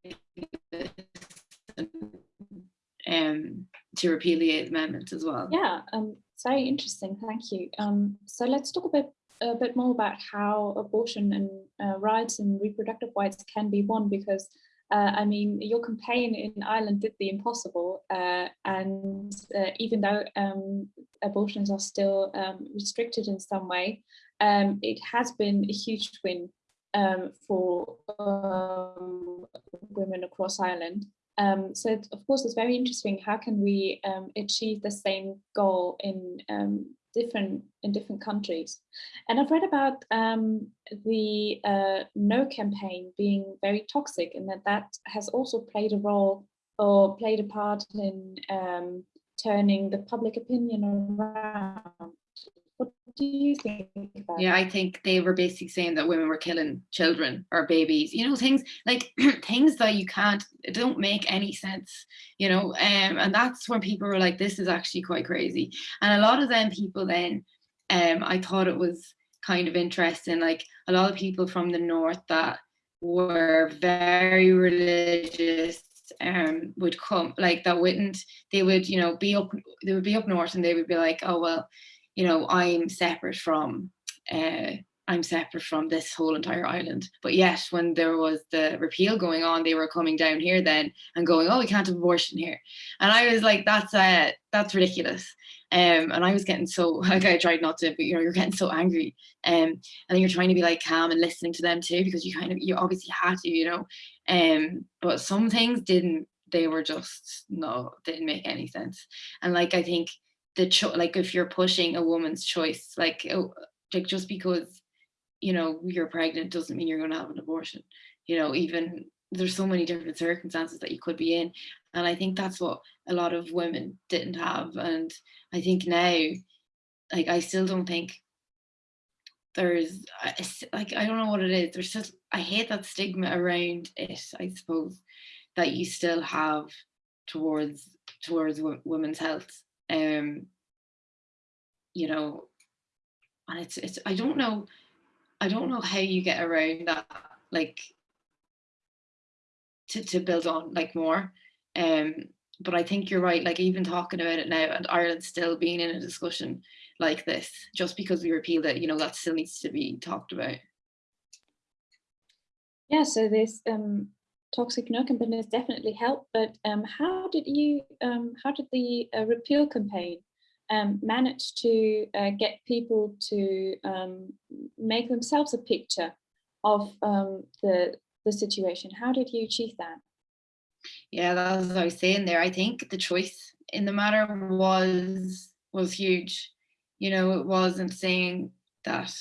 Speaker 3: um, to repeal the Eighth Amendment as well.
Speaker 1: Yeah, um, it's very interesting. Thank you. Um, so let's talk a bit a bit more about how abortion and uh, rights and reproductive rights can be won because uh, I mean, your campaign in Ireland did the impossible, uh, and uh, even though um, abortions are still um, restricted in some way, um, it has been a huge win um, for um, women across Ireland. Um, so, of course, it's very interesting. How can we achieve the same goal in different in different countries. And I've read about um, the uh, No campaign being very toxic and that that has also played a role or played a part in um, turning the public opinion around. Do you think
Speaker 3: Yeah, I think they were basically saying that women were killing children or babies, you know, things like things that you can't, don't make any sense, you know, um, and that's when people were like, this is actually quite crazy. And a lot of them people then, um, I thought it was kind of interesting, like a lot of people from the north that were very religious um would come like that wouldn't they would you know be up they would be up north and they would be like oh well you know, I'm separate from uh, I'm separate from this whole entire island. But yet, when there was the repeal going on, they were coming down here then and going, "Oh, we can't have abortion here," and I was like, "That's uh, that's ridiculous." Um, and I was getting so like I tried not to, but you know, you're getting so angry, um, and then you're trying to be like calm and listening to them too because you kind of you obviously had to, you know, um, but some things didn't. They were just no, didn't make any sense, and like I think the cho- like if you're pushing a woman's choice like oh, like just because you know you're pregnant doesn't mean you're going to have an abortion you know even there's so many different circumstances that you could be in and i think that's what a lot of women didn't have and i think now like i still don't think there's like i don't know what it is there's just i hate that stigma around it i suppose that you still have towards towards women's health um you know and it's it's i don't know i don't know how you get around that like to, to build on like more um but i think you're right like even talking about it now and ireland still being in a discussion like this just because we repealed it you know that still needs to be talked about.
Speaker 1: Yeah so this um toxic no campaign definitely helped, but um, how did you, um, how did the uh, repeal campaign um, manage to uh, get people to um, make themselves a picture of um, the, the situation? How did you achieve that?
Speaker 3: Yeah, that's what I was saying there. I think the choice in the matter was was huge. You know, it wasn't saying that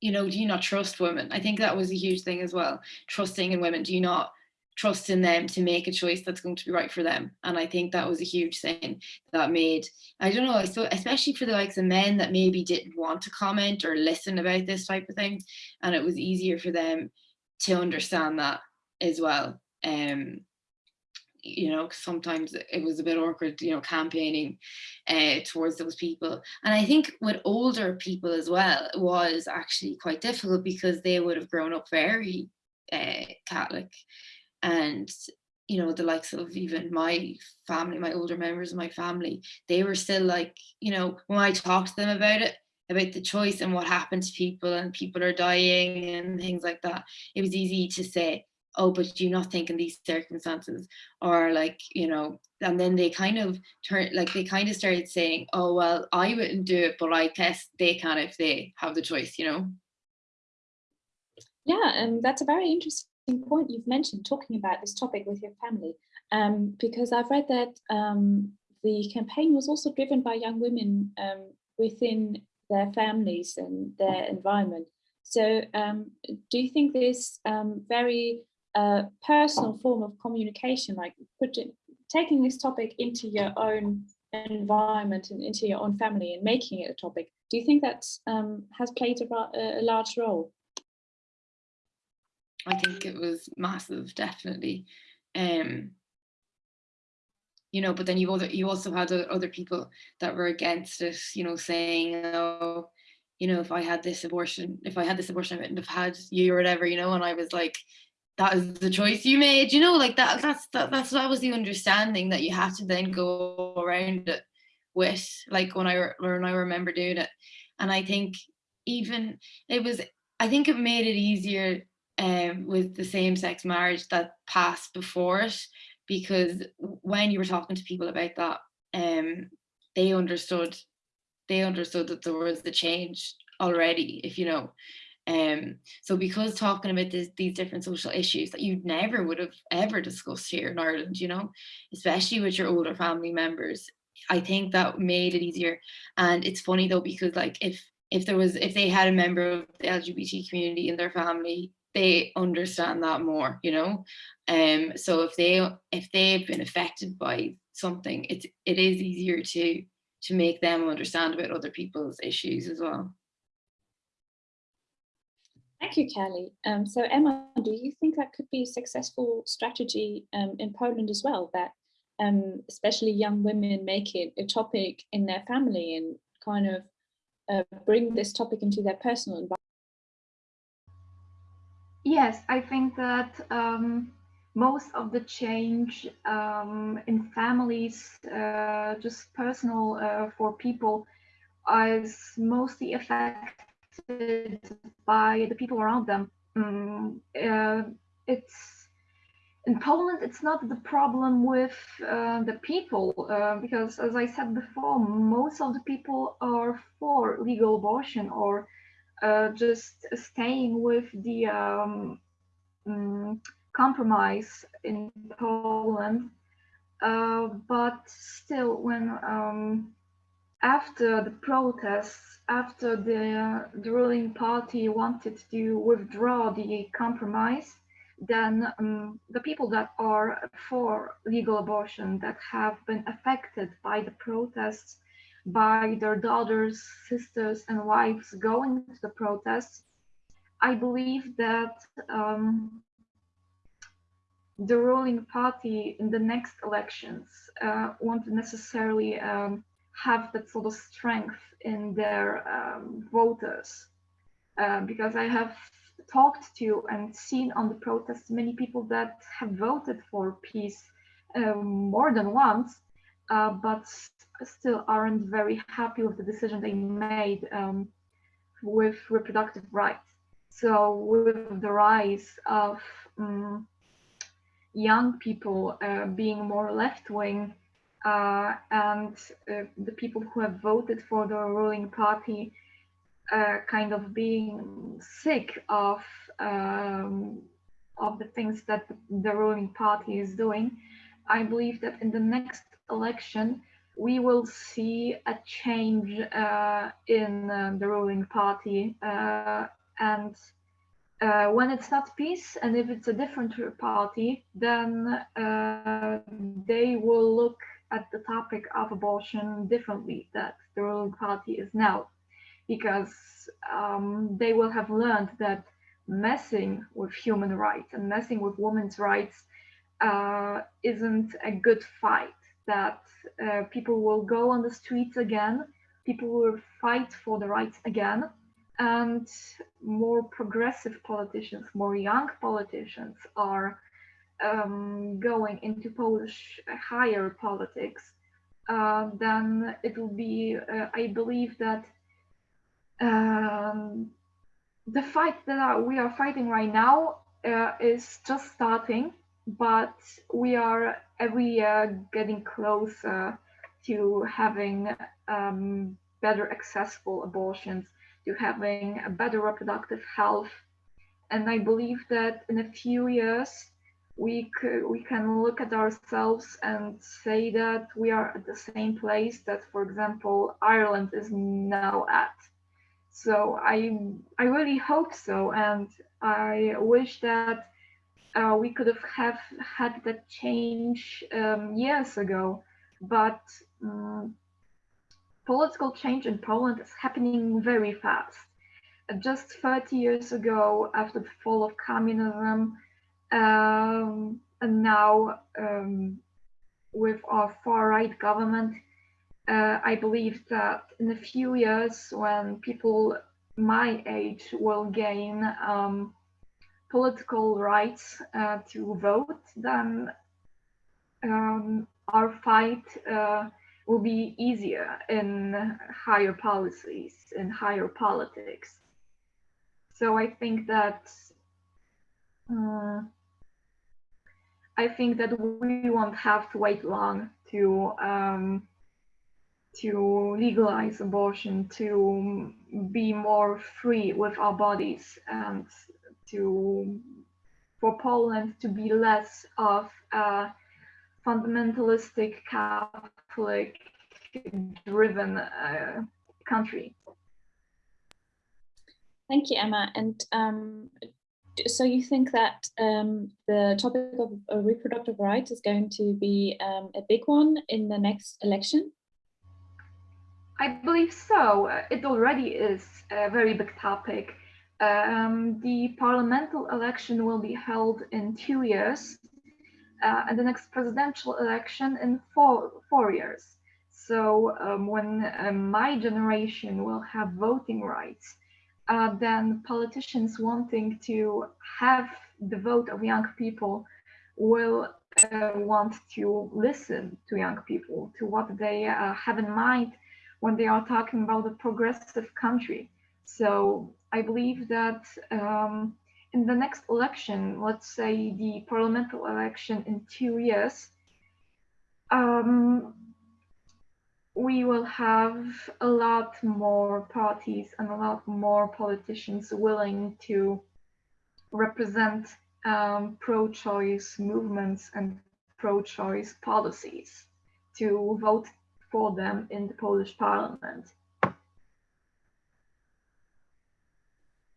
Speaker 3: you know, do you not trust women? I think that was a huge thing as well. Trusting in women. Do you not trust in them to make a choice that's going to be right for them. And I think that was a huge thing that made, I don't know, so especially for the likes of men that maybe didn't want to comment or listen about this type of thing. And it was easier for them to understand that as well. Um, you know, sometimes it was a bit awkward, you know, campaigning uh, towards those people. And I think with older people as well, it was actually quite difficult because they would have grown up very uh, Catholic and you know the likes of even my family my older members of my family they were still like you know when i talked to them about it about the choice and what happened to people and people are dying and things like that it was easy to say oh but do you not think in these circumstances? Or like you know and then they kind of turn like they kind of started saying oh well i wouldn't do it but i guess they can if they have the choice you know?
Speaker 1: Yeah and that's a very interesting point you've mentioned talking about this topic with your family um, because I've read that um, the campaign was also driven by young women um, within their families and their environment. So um, do you think this um, very uh, personal form of communication, like putting, taking this topic into your own environment and into your own family and making it a topic, do you think that um, has played a, a large role?
Speaker 3: I think it was massive, definitely. Um, you know, but then you other you also had other people that were against it, you know, saying, oh, you know, if I had this abortion, if I had this abortion, I wouldn't have had you or whatever, you know, and I was like, that is the choice you made, you know, like that, that's, that, that's, that was the understanding that you have to then go around it with, like when I, when I remember doing it. And I think even, it was, I think it made it easier um, with the same sex marriage that passed before it, because when you were talking to people about that, um, they understood they understood that there was the change already, if you know. Um, so because talking about this, these different social issues that you never would have ever discussed here in Ireland, you know, especially with your older family members, I think that made it easier. And it's funny though, because like if if there was if they had a member of the LGBT community in their family, they understand that more, you know. Um, so if they if they've been affected by something, it's it is easier to to make them understand about other people's issues as well.
Speaker 1: Thank you, Kelly. Um, so Emma, do you think that could be a successful strategy um, in Poland as well, that um, especially young women make it a topic in their family and kind of uh, bring this topic into their personal environment?
Speaker 2: Yes, I think that um, most of the change um, in families, uh, just personal uh, for people, is mostly affected by the people around them. Um, uh, it's in Poland, it's not the problem with uh, the people, uh, because as I said before, most of the people are for legal abortion or just staying with the um, um, compromise in Poland. Uh, but still, when um, after the protests, after the, the ruling party wanted to withdraw the compromise, then um, the people that are for legal abortion that have been affected by the protests, by their daughters, sisters, and wives going to the protests, I believe that um, the ruling party in the next elections uh, won't necessarily um, have that sort of strength in their um, voters. Uh, because I have talked to and seen on the protests many people that have voted for PiS um, more than once, uh, but still aren't very happy with the decision they made um, with reproductive rights. So with the rise of um, young people uh, being more left wing uh, and uh, the people who have voted for the ruling party uh, kind of being sick of um, of the things that the ruling party is doing, I believe that in the next election we will see a change uh, in uh, the ruling party and uh, when it's not PiS and if it's a different party, then uh, they will look at the topic of abortion differently that the ruling party is now, because um, they will have learned that messing with human rights and messing with women's rights uh, isn't a good fight, that uh, people will go on the streets again, people will fight for the rights again, and more progressive politicians, more young politicians are um, going into Polish higher politics, uh, then it will be, uh, I believe that um, the fight that we are fighting right now uh, is just starting, but we are every year getting closer to having um, better accessible abortions to having a better reproductive health. And I believe that in a few years, we, could, we can look at ourselves and say that we are at the same place that, for example, Ireland is now at. So I, I really hope so. And I wish that uh, we could have, have had that change um, years ago. But um, political change in Poland is happening very fast. Uh, just 30 years ago, after the fall of communism, um, and now um, with our far-right government, uh, I believe that in a few years, when people my age will gain um, political rights uh, to vote, then um, our fight uh, will be easier in higher policies, in higher politics. So I think that uh, I think that we won't have to wait long to um, to legalize abortion, to be more free with our bodies, and to for Poland to be less of a fundamentalistic Catholic driven uh, country.
Speaker 1: Thank you, Emma. And um, so you think that um, the topic of uh, reproductive rights is going to be um, a big one in the next election?
Speaker 2: I believe so. It already is a very big topic. Um, the parliamentary election will be held in two years, uh, and the next presidential election in four, four years. So um, when uh, my generation will have voting rights, uh, then politicians wanting to have the vote of young people will uh, want to listen to young people, to what they uh, have in mind when they are talking about a progressive country. So I believe that um, in the next election, let's say the parliamentary election in two years, um, we will have a lot more parties and a lot more politicians willing to represent um, pro-choice movements and pro-choice policies to vote for them in the Polish parliament.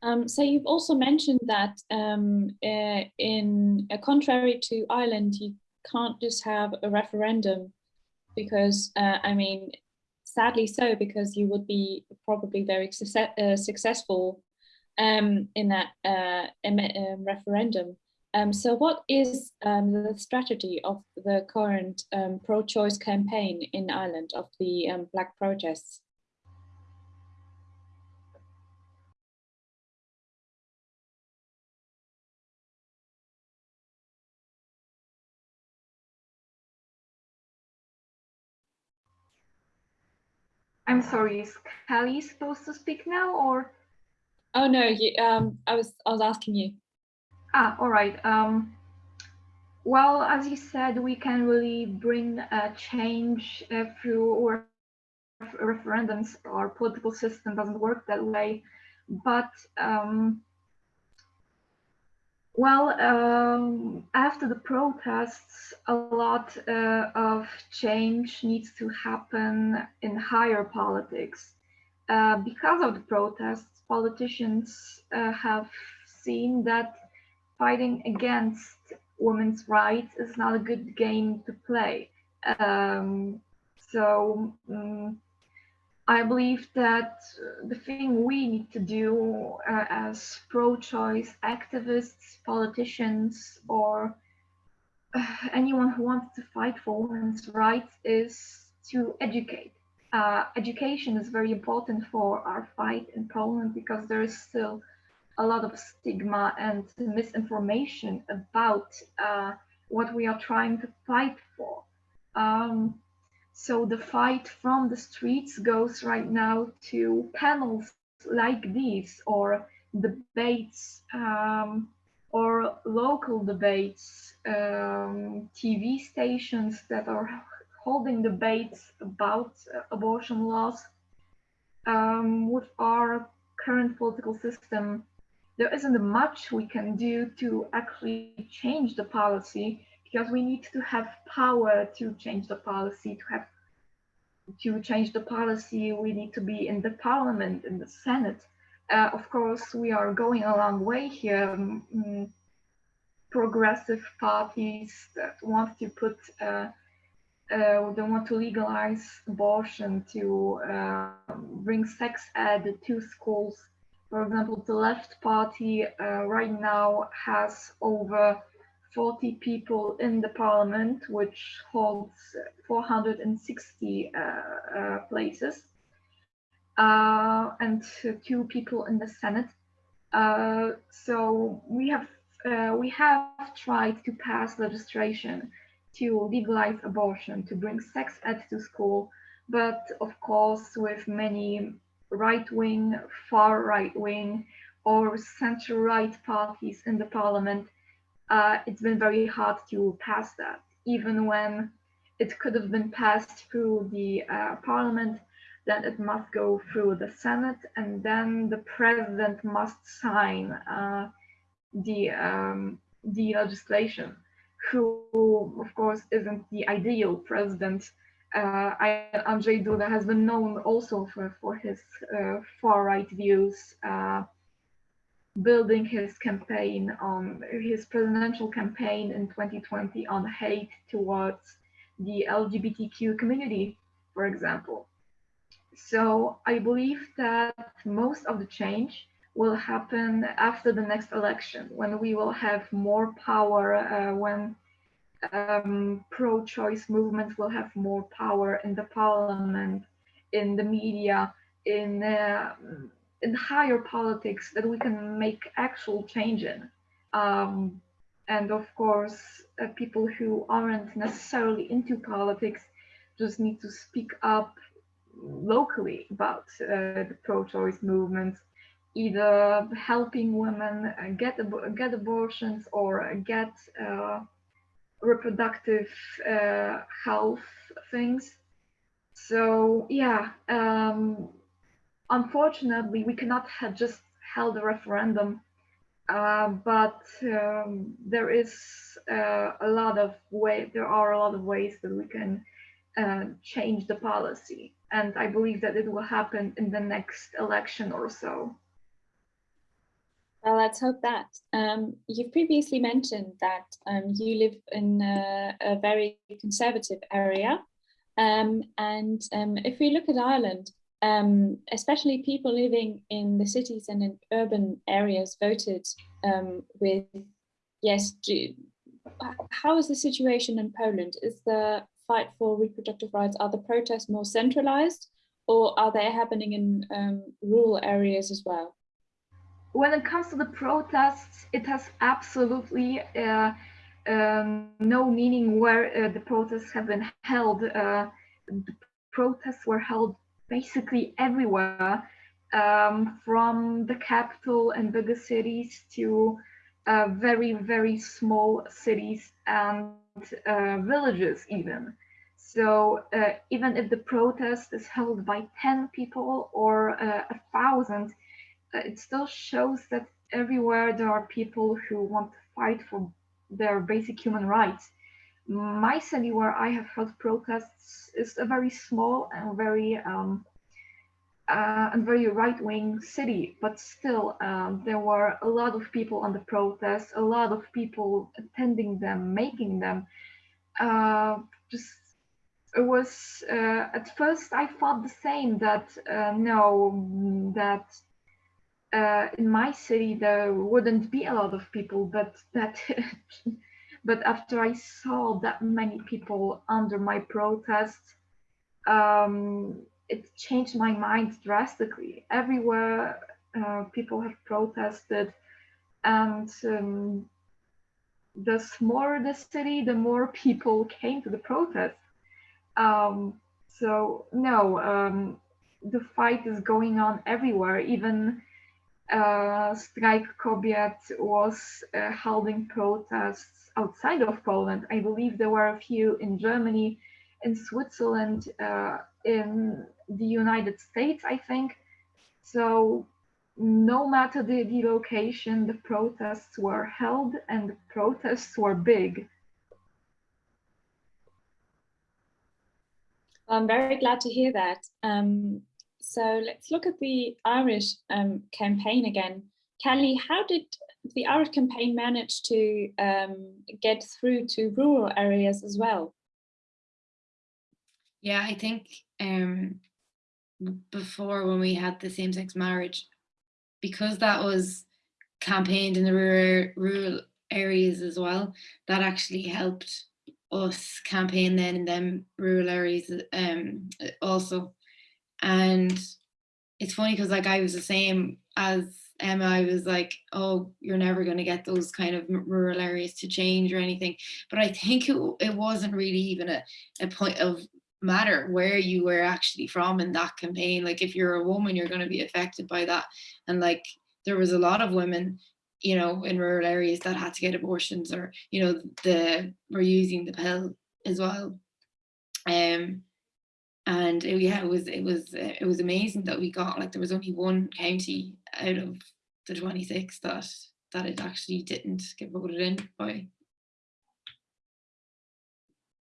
Speaker 1: Um, so you've also mentioned that um, uh, in uh, contrary to Ireland, you can't just have a referendum because uh, I mean, sadly so, because you would be probably very success uh, successful um, in that uh, um, referendum. Um, so what is um, the strategy of the current pro-choice campaign in Ireland of the Black protests?
Speaker 2: I'm sorry, is Kelly supposed to speak now or?
Speaker 1: Oh no, you, um, I was I was asking you.
Speaker 2: Ah, all right. Um, well, as you said, we can really bring a change uh, through referendums. Our political system doesn't work that way, but um, well, um, after the protests, a lot uh, of change needs to happen in higher politics. Uh, because of the protests, politicians uh, have seen that fighting against women's rights is not a good game to play. Um, so um, I believe that the thing we need to do uh, as pro-choice activists, politicians, or uh, anyone who wants to fight for women's rights is to educate. Uh, education is very important for our fight in Poland because there is still a lot of stigma and misinformation about uh, what we are trying to fight for. Um, so the fight from the streets goes right now to panels like these or debates um, or local debates, um, TV stations that are holding debates about uh, abortion laws. Um, with our current political system, there isn't much we can do to actually change the policy because we need to have power to change the policy, to have to change the policy, we need to be in the parliament, in the Senate. Uh, of course, we are going a long way here. Um, progressive parties that want to put, uh, uh, they want to legalize abortion, to uh, bring sex ed to schools. For example, the left party uh, right now has over 40 people in the parliament, which holds 460 uh, uh, places. uh, and two people in the Senate. Uh, so we have uh, we have tried to pass legislation to legalize abortion, to bring sex ed to school, but of course with many right-wing, far right-wing, or center-right parties in the parliament, uh, it's been very hard to pass that, even when it could have been passed through the uh, parliament, then it must go through the Senate, and then the president must sign uh, the um, the legislation. Who, of course, isn't the ideal president. Uh, I, Andrzej Duda has been known also for for his uh, far right views. Building his campaign on his presidential campaign in 2020 on hate towards the LGBTQ community, for example. So I believe that most of the change will happen after the next election, when we will have more power, uh, when um, pro-choice movements will have more power in the parliament, in the media, in uh, in higher politics that we can make actual change in. Um, and of course, uh, people who aren't necessarily into politics just need to speak up locally about uh, the pro-choice movement, either helping women uh, get ab get abortions or get uh, reproductive uh, health things. So yeah, um, unfortunately, we cannot have just held a referendum, uh, but um, there is uh, a lot of way. There are a lot of ways that we can uh, change the policy, and I believe that it will happen in the next election or so.
Speaker 1: Well, let's hope that. Um, you've previously mentioned that um, you live in a, a very conservative area. Um, and um, if we look at Ireland, um, especially people living in the cities and in urban areas voted um, with yes. Do, how is the situation in Poland? Is the fight for reproductive rights, are the protests more centralized or are they happening in um, rural areas as well?
Speaker 2: When it comes to the protests, it has absolutely uh, um, no meaning where uh, the protests have been held. Uh, the protests were held basically everywhere, um, from the capital and bigger cities to uh, very, very small cities and uh, villages even. So uh, even if the protest is held by 10 people or uh, a thousand, uh, it still shows that everywhere there are people who want to fight for their basic human rights my city where I have held protests is a very small and very um, uh, and very right-wing city, but still um, there were a lot of people on the protests, a lot of people attending them, making them. Uh, just it was uh, at first I thought the same that uh, no that uh, in my city there wouldn't be a lot of people, but that But after I saw that many people under my protest, um, it changed my mind drastically. Everywhere uh, people have protested, and um, the smaller the city, the more people came to the protest. Um, so no, um, the fight is going on everywhere. Even uh, Strajk Kobiet was uh, holding protests outside of Poland. I believe there were a few in Germany, in Switzerland, uh, in the United States, I think. So no matter the, the location, the protests were held and the protests were big.
Speaker 1: I'm very glad to hear that. Um, so let's look at the Irish um, campaign again. Kelly, how did the Irish campaign manage to um, get through to rural areas as well?
Speaker 3: Yeah, I think um, before when we had the same-sex marriage, because that was campaigned in the rural, rural areas as well, that actually helped us campaign then in them rural areas um, also. And it's funny because like I was the same as Emma. I was like, oh, you're never going to get those kind of rural areas to change or anything. But I think it, it wasn't really even a, a point of matter where you were actually from in that campaign. Like if you're a woman, you're going to be affected by that. And like there was a lot of women you know, in rural areas that had to get abortions or, you know, the were using the pill as well. Um, and it, yeah, it was it was it was amazing that we got like there was only one county out of the 26 that that it actually didn't get voted in by.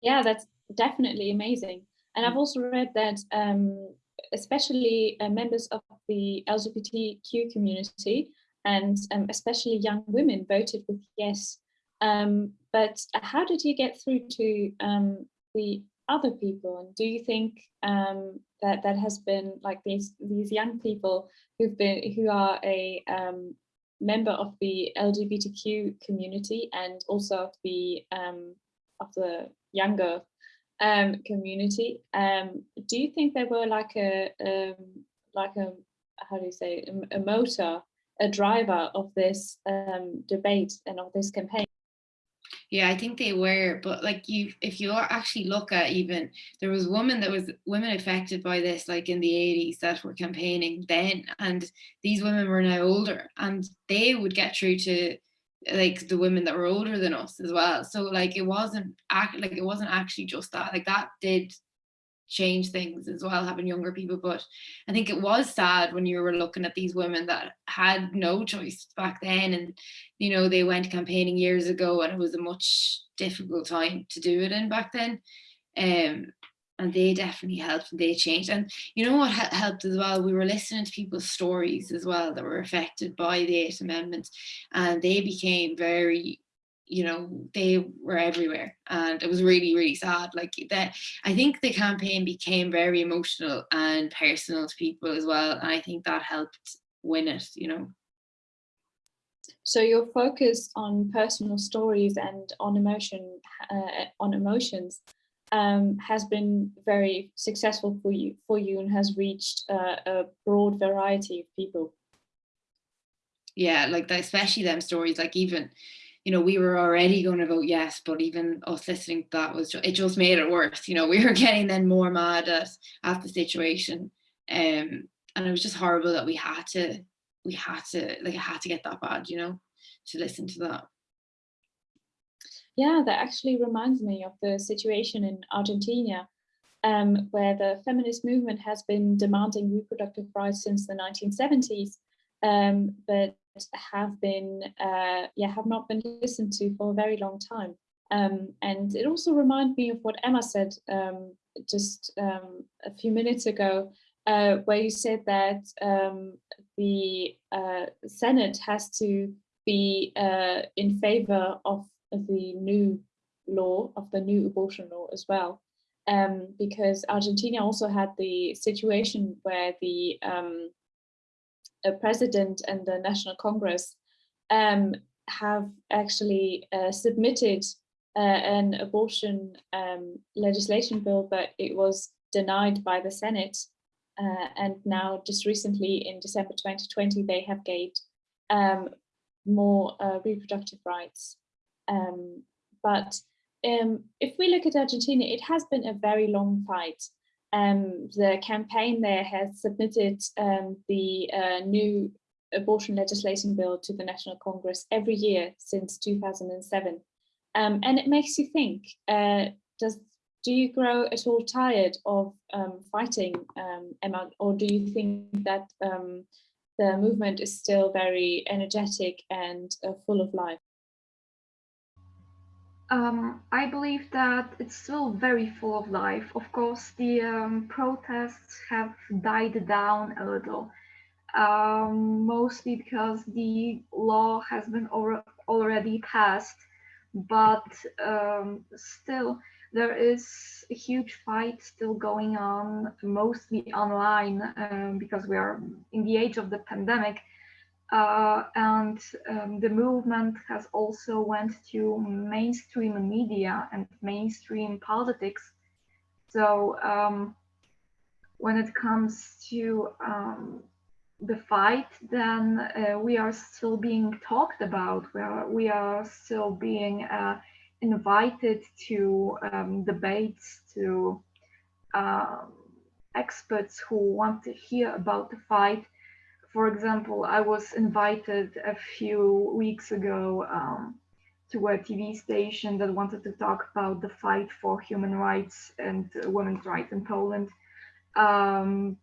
Speaker 1: Yeah, that's definitely amazing. And I've also read that um, especially uh, members of the LGBTQ community and um, especially young women voted with yes. Um, but how did you get through to um, the other people? And do you think um, that that has been like these these young people who've been who are a um, member of the LGBTQ community and also of the um, of the younger community? do you think they were like a like a how do you say a, a motor a driver of this um, debate and of this campaign.
Speaker 3: Yeah, I think they were, but like you, if you actually look at even there was women that was women affected by this, like in the 80s, that were campaigning then, and these women were now older, and they would get through to like the women that were older than us as well. So like it wasn't act like it wasn't actually just that. Like that did change things as well having younger people but i think it was sad when you were looking at these women that had no choice back then and you know they went campaigning years ago and it was a much difficult time to do it in back then. Um and they definitely helped and they changed. And you know what helped as well? We were listening to people's stories as well that were affected by the eighth amendment and they became very you know they were everywhere and it was really really sad like that i think the campaign became very emotional and personal to people as well and i think that helped win it you know.
Speaker 1: So your focus on personal stories and on emotion uh, on emotions um, has been very successful for you for you and has reached uh, a broad variety of people.
Speaker 3: Yeah like that, especially them stories like even you know, we were already going to vote yes, but even us listening to that was it just made it worse. You know, we were getting then more mad at at the situation, um, and it was just horrible that we had to we had to like it had to get that bad. You know, to listen to that.
Speaker 1: Yeah, that actually reminds me of the situation in Argentina, um, where the feminist movement has been demanding reproductive rights since the 1970s, um, but have been, uh, yeah, have not been listened to for a very long time. Um, and it also reminds me of what Emma said um, just um, a few minutes ago, uh, where you said that um, the uh, Senate has to be uh, in favor of the new law, of the new abortion law as well. Um, because Argentina also had the situation where the um, a president and the National Congress um, have actually uh, submitted uh, an abortion um, legislation bill, but it was denied by the Senate. Uh, and now just recently in December 2020, they have gained um, more uh, reproductive rights. Um, but um, if we look at Argentina, it has been a very long fight um, the campaign there has submitted um, the uh, new abortion legislation bill to the National Congress every year since 2007. Um, and it makes you think, uh, does do you grow at all tired of um, fighting, um, Emma, or do you think that um, the movement is still very energetic and uh, full of life?
Speaker 2: Um, I believe that it's still very full of life. Of course, the um, protests have died down a little, um, mostly because the law has been already passed, but um, still there is a huge fight still going on, mostly online, um, because we are in the age of the pandemic uh, and um, the movement has also went to mainstream media and mainstream politics. So um, when it comes to um, the fight, then uh, we are still being talked about. We are, we are still being uh, invited to um, debates, to um, experts who want to hear about the fight. For example, I was invited a few weeks ago um, to a TV station that wanted to talk about the fight for human rights and women's rights in Poland. Um,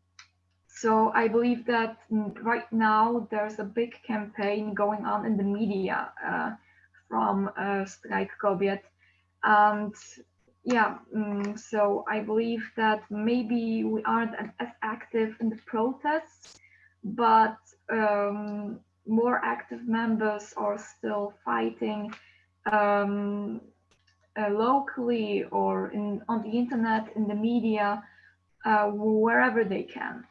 Speaker 2: so I believe that right now there's a big campaign going on in the media uh, from uh, Strajk Kobiet. And yeah, um, so I believe that maybe we aren't as active in the protests, but um, more active members are still fighting um, uh, locally or in, on the internet, in the media, uh, wherever they can.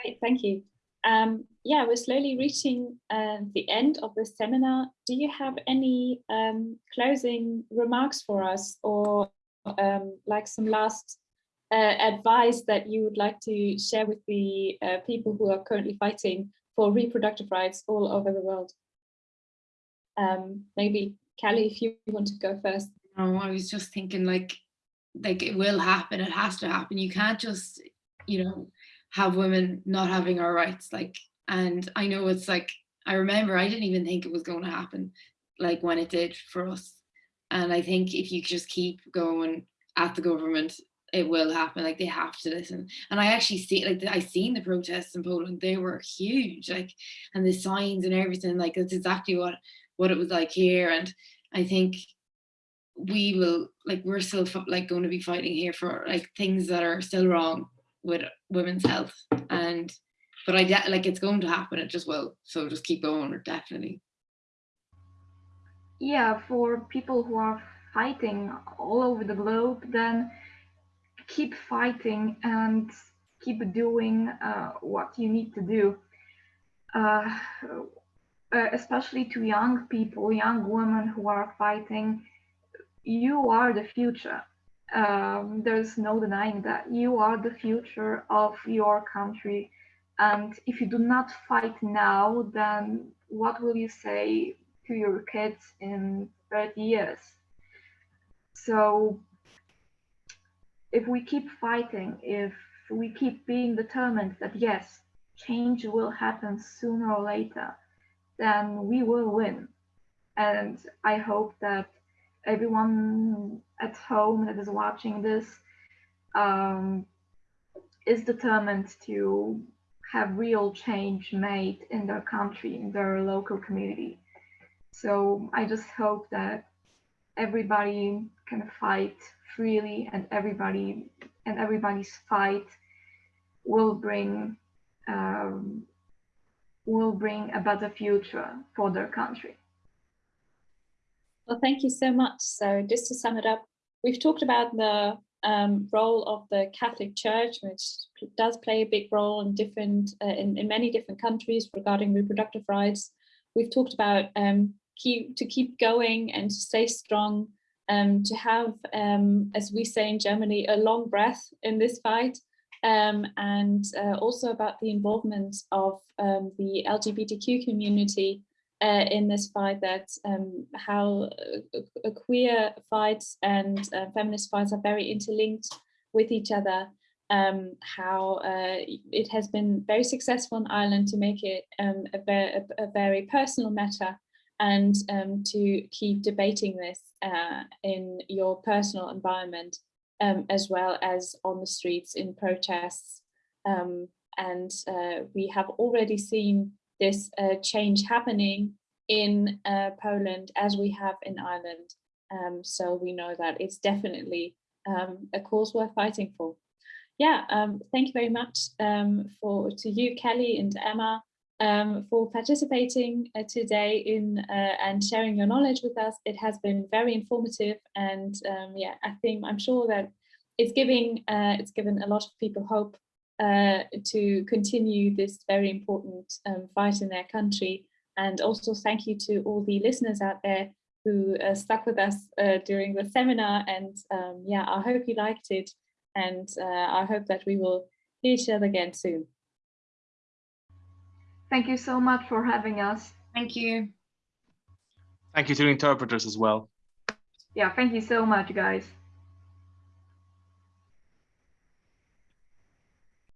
Speaker 1: Great, thank you. Um, yeah, we're slowly reaching uh, the end of the seminar. Do you have any um, closing remarks for us or um, like some last uh, advice that you would like to share with the uh, people who are currently fighting for reproductive rights all over the world? Um, maybe Callie, if you want to go first.
Speaker 3: Oh, I was just thinking like, like it will happen, it has to happen. You can't just, you know, have women not having our rights like and i know it's like i remember i didn't even think it was going to happen like when it did for us and i think if you just keep going at the government it will happen like they have to listen. And i actually see like i seen the protests in poland they were huge like and the signs and everything like it's exactly what what it was like here. And i think we will like we're still like going to be fighting here for like things that are still wrong with women's health. And but I like it's going to happen it just will. So just keep going definitely.
Speaker 2: Yeah for people who are fighting all over the globe then keep fighting and keep doing uh, what you need to do uh, uh, especially to young people young women who are fighting you are the future um, there's no denying that you are the future of your country. And if you do not fight now, then what will you say to your kids in 30 years? So if we keep fighting, if we keep being determined that yes, change will happen sooner or later, then we will win. And I hope that everyone at home that is watching this um, is determined to have real change made in their country, in their local community. So I just hope that everybody can fight freely and everybody and everybody's fight will bring um, will bring a better future for their country.
Speaker 1: Well, thank you so much. So just to sum it up, we've talked about the um, role of the Catholic Church, which does play a big role in different uh, in, in many different countries regarding reproductive rights. We've talked about um, keep to keep going and to stay strong, um, to have, um, as we say in Germany, a long breath in this fight, um, and uh, also about the involvement of um, the LGBTQ community uh, in this fight that um, how a queer fights and uh, feminist fights are very interlinked with each other. Um, how uh, it has been very successful in Ireland to make it a, a, a, very personal matter and um, to keep debating this uh, in your personal environment um, as well as on the streets in protests. Um, and uh, we have already seen this uh, change happening in uh, Poland as we have in Ireland. Um, so we know that it's definitely um, a cause worth fighting for. Yeah, um, thank you very much for to you, Kelly and Emma, um, for participating uh, today in uh, and sharing your knowledge with us. It has been very informative, and um, yeah, I think I'm sure that it's giving uh, it's given a lot of people hope uh, to continue this very important um, fight in their country. And also thank you to all the listeners out there who uh, stuck with us uh, during the seminar. And um, yeah, I hope you liked it. And I hope that we will see each other again soon.
Speaker 2: Thank you so much for having us.
Speaker 3: Thank you.
Speaker 5: Thank you to the interpreters as well.
Speaker 2: Yeah, thank you so much, guys.